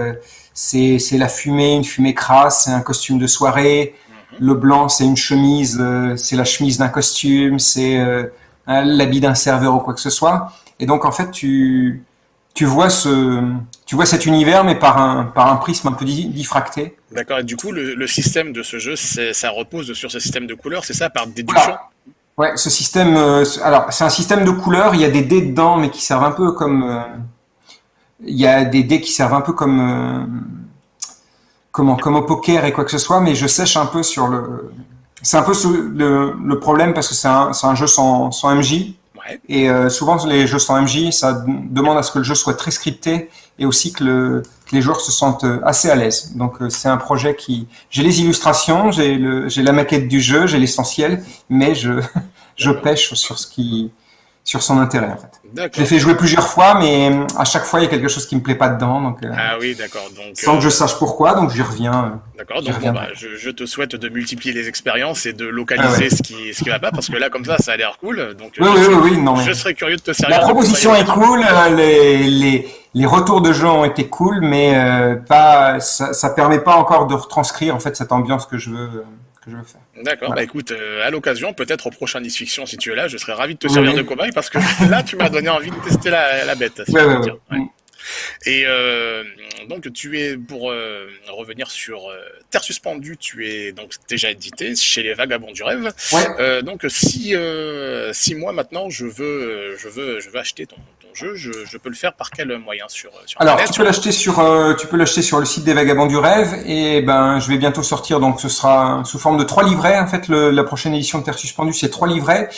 c'est la fumée, une fumée crasse, c'est un costume de soirée. Le blanc, c'est une chemise, euh, c'est la chemise d'un costume, c'est euh, l'habit d'un serveur ou quoi que ce soit. Et donc, en fait, tu, tu vois ce, tu vois cet univers, mais par un, par un prisme un peu diffracté. D'accord. Et du coup, le, le système de ce jeu, ça repose sur ce système de couleurs, c'est ça, par déduction Ouais, ce système. Euh, alors, c'est un système de couleurs. Il y a des dés dedans, mais qui servent un peu comme. Il y a des dés qui servent un peu comme. Euh, comment, comme au poker et quoi que ce soit, mais je sèche un peu sur le. C'est un peu le, le problème parce que c'est un, un jeu sans, sans MJ. Et euh, souvent, les jeux sans MJ, ça demande à ce que le jeu soit très scripté et aussi que, le, que les joueurs se sentent euh, assez à l'aise. Donc, euh, c'est un projet qui... J'ai les illustrations, j'ai la maquette du jeu, j'ai l'essentiel, mais je, je pêche sur ce qui sur son intérêt en fait. J'ai fait jouer plusieurs fois, mais euh, à chaque fois il y a quelque chose qui me plaît pas dedans, donc. Euh, ah oui, d'accord. Donc. Sans que je euh, sache pourquoi, donc j'y reviens. D'accord. Donc bah, je, je, te souhaite de multiplier les expériences et de localiser ah ce qui ce qui va pas, parce que là comme ça, ça a l'air cool. Donc. Oui, oui, oui, non, Je serais curieux de te servir. La proposition est cool, les, les les retours de jeu ont été cool, mais pas ça, ça permet pas encore de retranscrire en fait cette ambiance que je veux je veux faire. D'accord, bah écoute, euh, à l'occasion, peut-être au prochain Nice Fiction, si tu es là, je serais ravi de te servir de cobaye parce que là, tu m'as donné envie de tester la, la bête. Si ouais, Et euh, donc tu es pour euh, revenir sur euh, Terre suspendue, tu es donc déjà édité chez les Vagabonds du rêve. Ouais. donc si si moi maintenant je veux je veux je veux acheter ton, jeu, je, je, peux le faire par quel moyen sur, sur Alors tu peux l'acheter sur tu peux l'acheter sur le site des Vagabonds du rêve et ben je vais bientôt sortir donc ce sera sous forme de trois livrets en fait le, la prochaine édition de Terre suspendue c'est trois livrets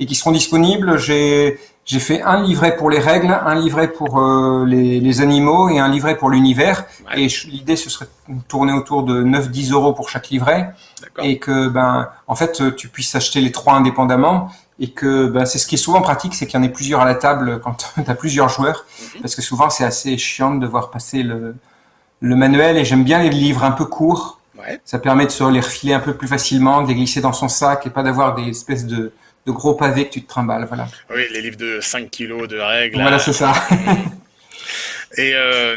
et qui seront disponibles. J'ai j'ai fait un livret pour les règles, un livret pour euh, les, les, animaux et un livret pour l'univers. Et l'idée, ce serait de tourner autour de 9-10 euros pour chaque livret. Et que, ben, en fait, tu puisses acheter les trois indépendamment. Et que ben, c'est ce qui est souvent pratique, c'est qu'il y en ait plusieurs à la table quand tu as plusieurs joueurs. Mhm. Parce que souvent, c'est assez chiant de devoir passer le, le manuel. Et j'aime bien les livres un peu courts. Ouais. Ça permet de se les refiler un peu plus facilement, de les glisser dans son sac et pas d'avoir des espèces de de gros pavés que tu te trimbales, voilà. Oui, les livres de 5 kilos de règles. Voilà, c'est ça. Et euh,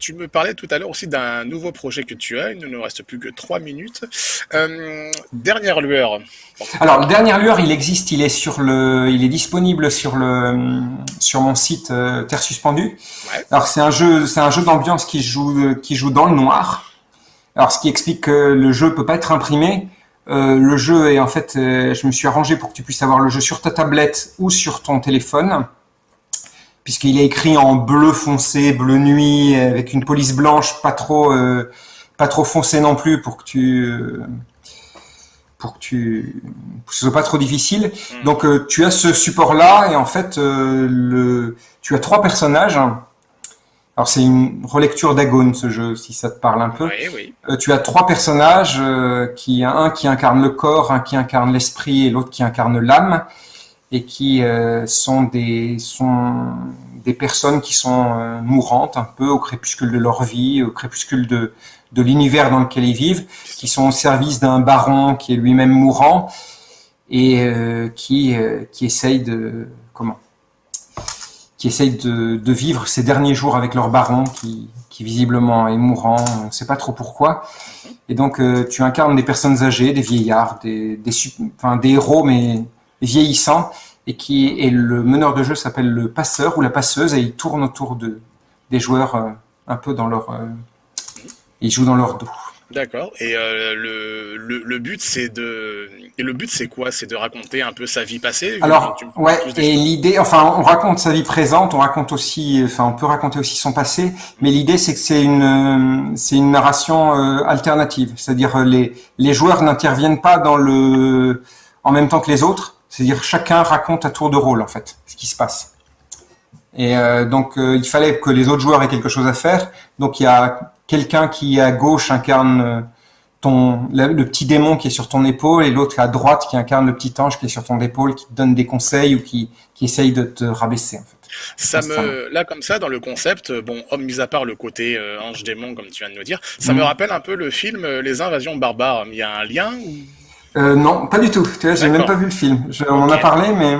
tu me parlais tout à l'heure aussi d'un nouveau projet que tu as. Il ne nous reste plus que 3 minutes. Euh, dernière lueur. Alors, dernière lueur, il existe. Il est sur le, il est disponible sur le, sur mon site euh, Terre suspendue. Ouais. Alors, c'est un jeu, c'est un jeu d'ambiance qui joue, qui joue dans le noir. Alors, ce qui explique que le jeu peut pas être imprimé. Le jeu est en fait, je me suis arrangé pour que tu puisses avoir le jeu sur ta tablette ou sur ton téléphone, puisqu'il est écrit en bleu foncé, bleu nuit, avec une police blanche, pas trop, euh, pas trop foncé non plus, pour que tu, pour que tu, ce soit pas trop difficile. Mm. Donc tu as ce support-là et en fait, le, tu as trois personnages. Alors c'est une relecture d'Agone ce jeu, si ça te parle un peu. Oui, oui. Euh, tu as trois personnages, euh, qui un qui incarne le corps, un qui incarne l'esprit et l'autre qui incarne l'âme, et qui euh, sont des sont des personnes qui sont euh, mourantes un peu au crépuscule de leur vie, au crépuscule de de l'univers dans lequel ils vivent, qui sont au service d'un baron qui est lui-même mourant et qui qui essaye de comment? Qui essayent de, de, vivre ces derniers jours avec leur baron, qui, qui visiblement est mourant, on ne sait pas trop pourquoi. Et donc, euh, tu incarnes des personnes âgées, des vieillards, des, des, enfin, des héros, mais vieillissants, et qui et le meneur de jeu s'appelle le passeur ou la passeuse, et il tourne autour de, des joueurs euh, un peu dans leur... Euh, ils jouent dans leur dos. D'accord. Et euh, le, le, le, but, c'est de. Et le but, c'est quoi? C'est de raconter un peu sa vie passée? Alors, ouais. Et l'idée, enfin, on raconte sa vie présente, on raconte aussi, enfin, on peut raconter aussi son passé, mais l'idée, c'est que c'est une, c'est une narration euh, alternative. C'est-à-dire, les les joueurs n'interviennent pas dans le, en même temps que les autres. C'est-à-dire, chacun raconte à tour de rôle, en fait, ce qui se passe. Et euh, donc, euh, il fallait que les autres joueurs aient quelque chose à faire. Donc, il y a quelqu'un qui à gauche incarne euh, ton le, petit démon qui est sur ton épaule et l'autre à droite qui incarne le petit ange qui est sur ton épaule qui te donne des conseils ou qui qui essaye de te rabaisser en fait. Ça me là comme ça dans le concept bon homme mis à part le côté euh, ange démon comme tu viens de nous dire ça me mm. rappelle un peu le film Les invasions barbares il y a un lien ou... euh, non pas du tout. Tu vois j'ai même pas vu le film. Je, on en a parlé mais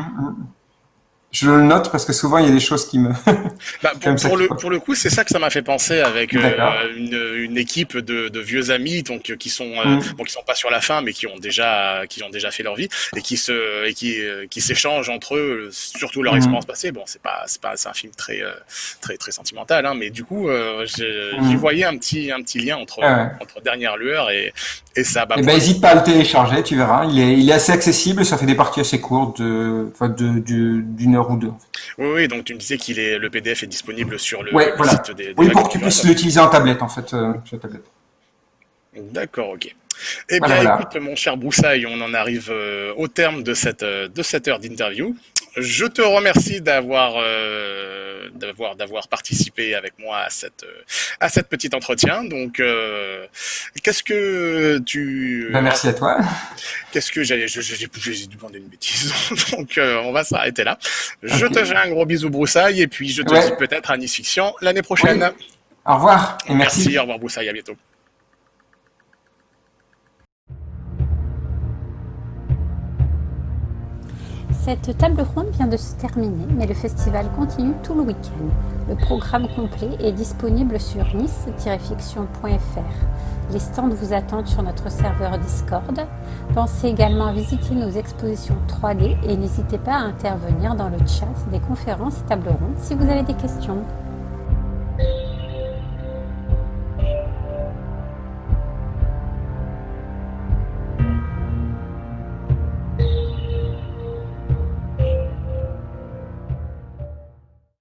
je le note parce que souvent il y a des choses qui me. bah, pour, pour, le, pour, le, coup, c'est ça que ça m'a fait penser avec euh, une, une, équipe de, de, vieux amis donc qui sont euh, mm. bon, qui sont pas sur la fin mais qui ont déjà qui ont déjà fait leur vie et qui se et qui euh, qui s'échangent entre eux surtout leur mm. expérience passée. Bon, c'est pas c'est pas un film très très très sentimental hein, mais du coup j'y mm. voyais un petit un petit lien entre ah entre dernière lueur et et ça. Bah, eh ben, hésite pas à le télécharger, tu verras. Il est il est assez accessible, ça fait des parties assez courtes de de d'une heure ou deux. Oui, oui, donc tu me disais qu'il est le PDF est disponible sur le, site des, Oui, pour que tu puisses l'utiliser en tablette en fait, euh, tablette. D'accord, ok. Eh bien, écoute, mon cher Broussaille, on en arrive euh, au terme de cette, euh, de cette heure d'interview. Je te remercie d'avoir euh, d'avoir d'avoir participé avec moi à cette à cette petite entretien. Donc, euh, qu'est-ce que tu ben, Merci à toi. Qu'est-ce que j'ai j'ai demandé une bêtise. Donc, euh, on va s'arrêter là. Je te fais un gros bisou Broussaille et puis je te dis peut-être à Nice Fiction l'année prochaine. Au revoir et merci. Merci. Au revoir Broussaille. À bientôt. Cette table ronde vient de se terminer, mais le festival continue tout le week-end. Le programme complet est disponible sur nice-fiction.fr. Les stands vous attendent sur notre serveur Discord. Pensez également à visiter nos expositions 3D et n'hésitez pas à intervenir dans le chat des conférences et tables rondes si vous avez des questions.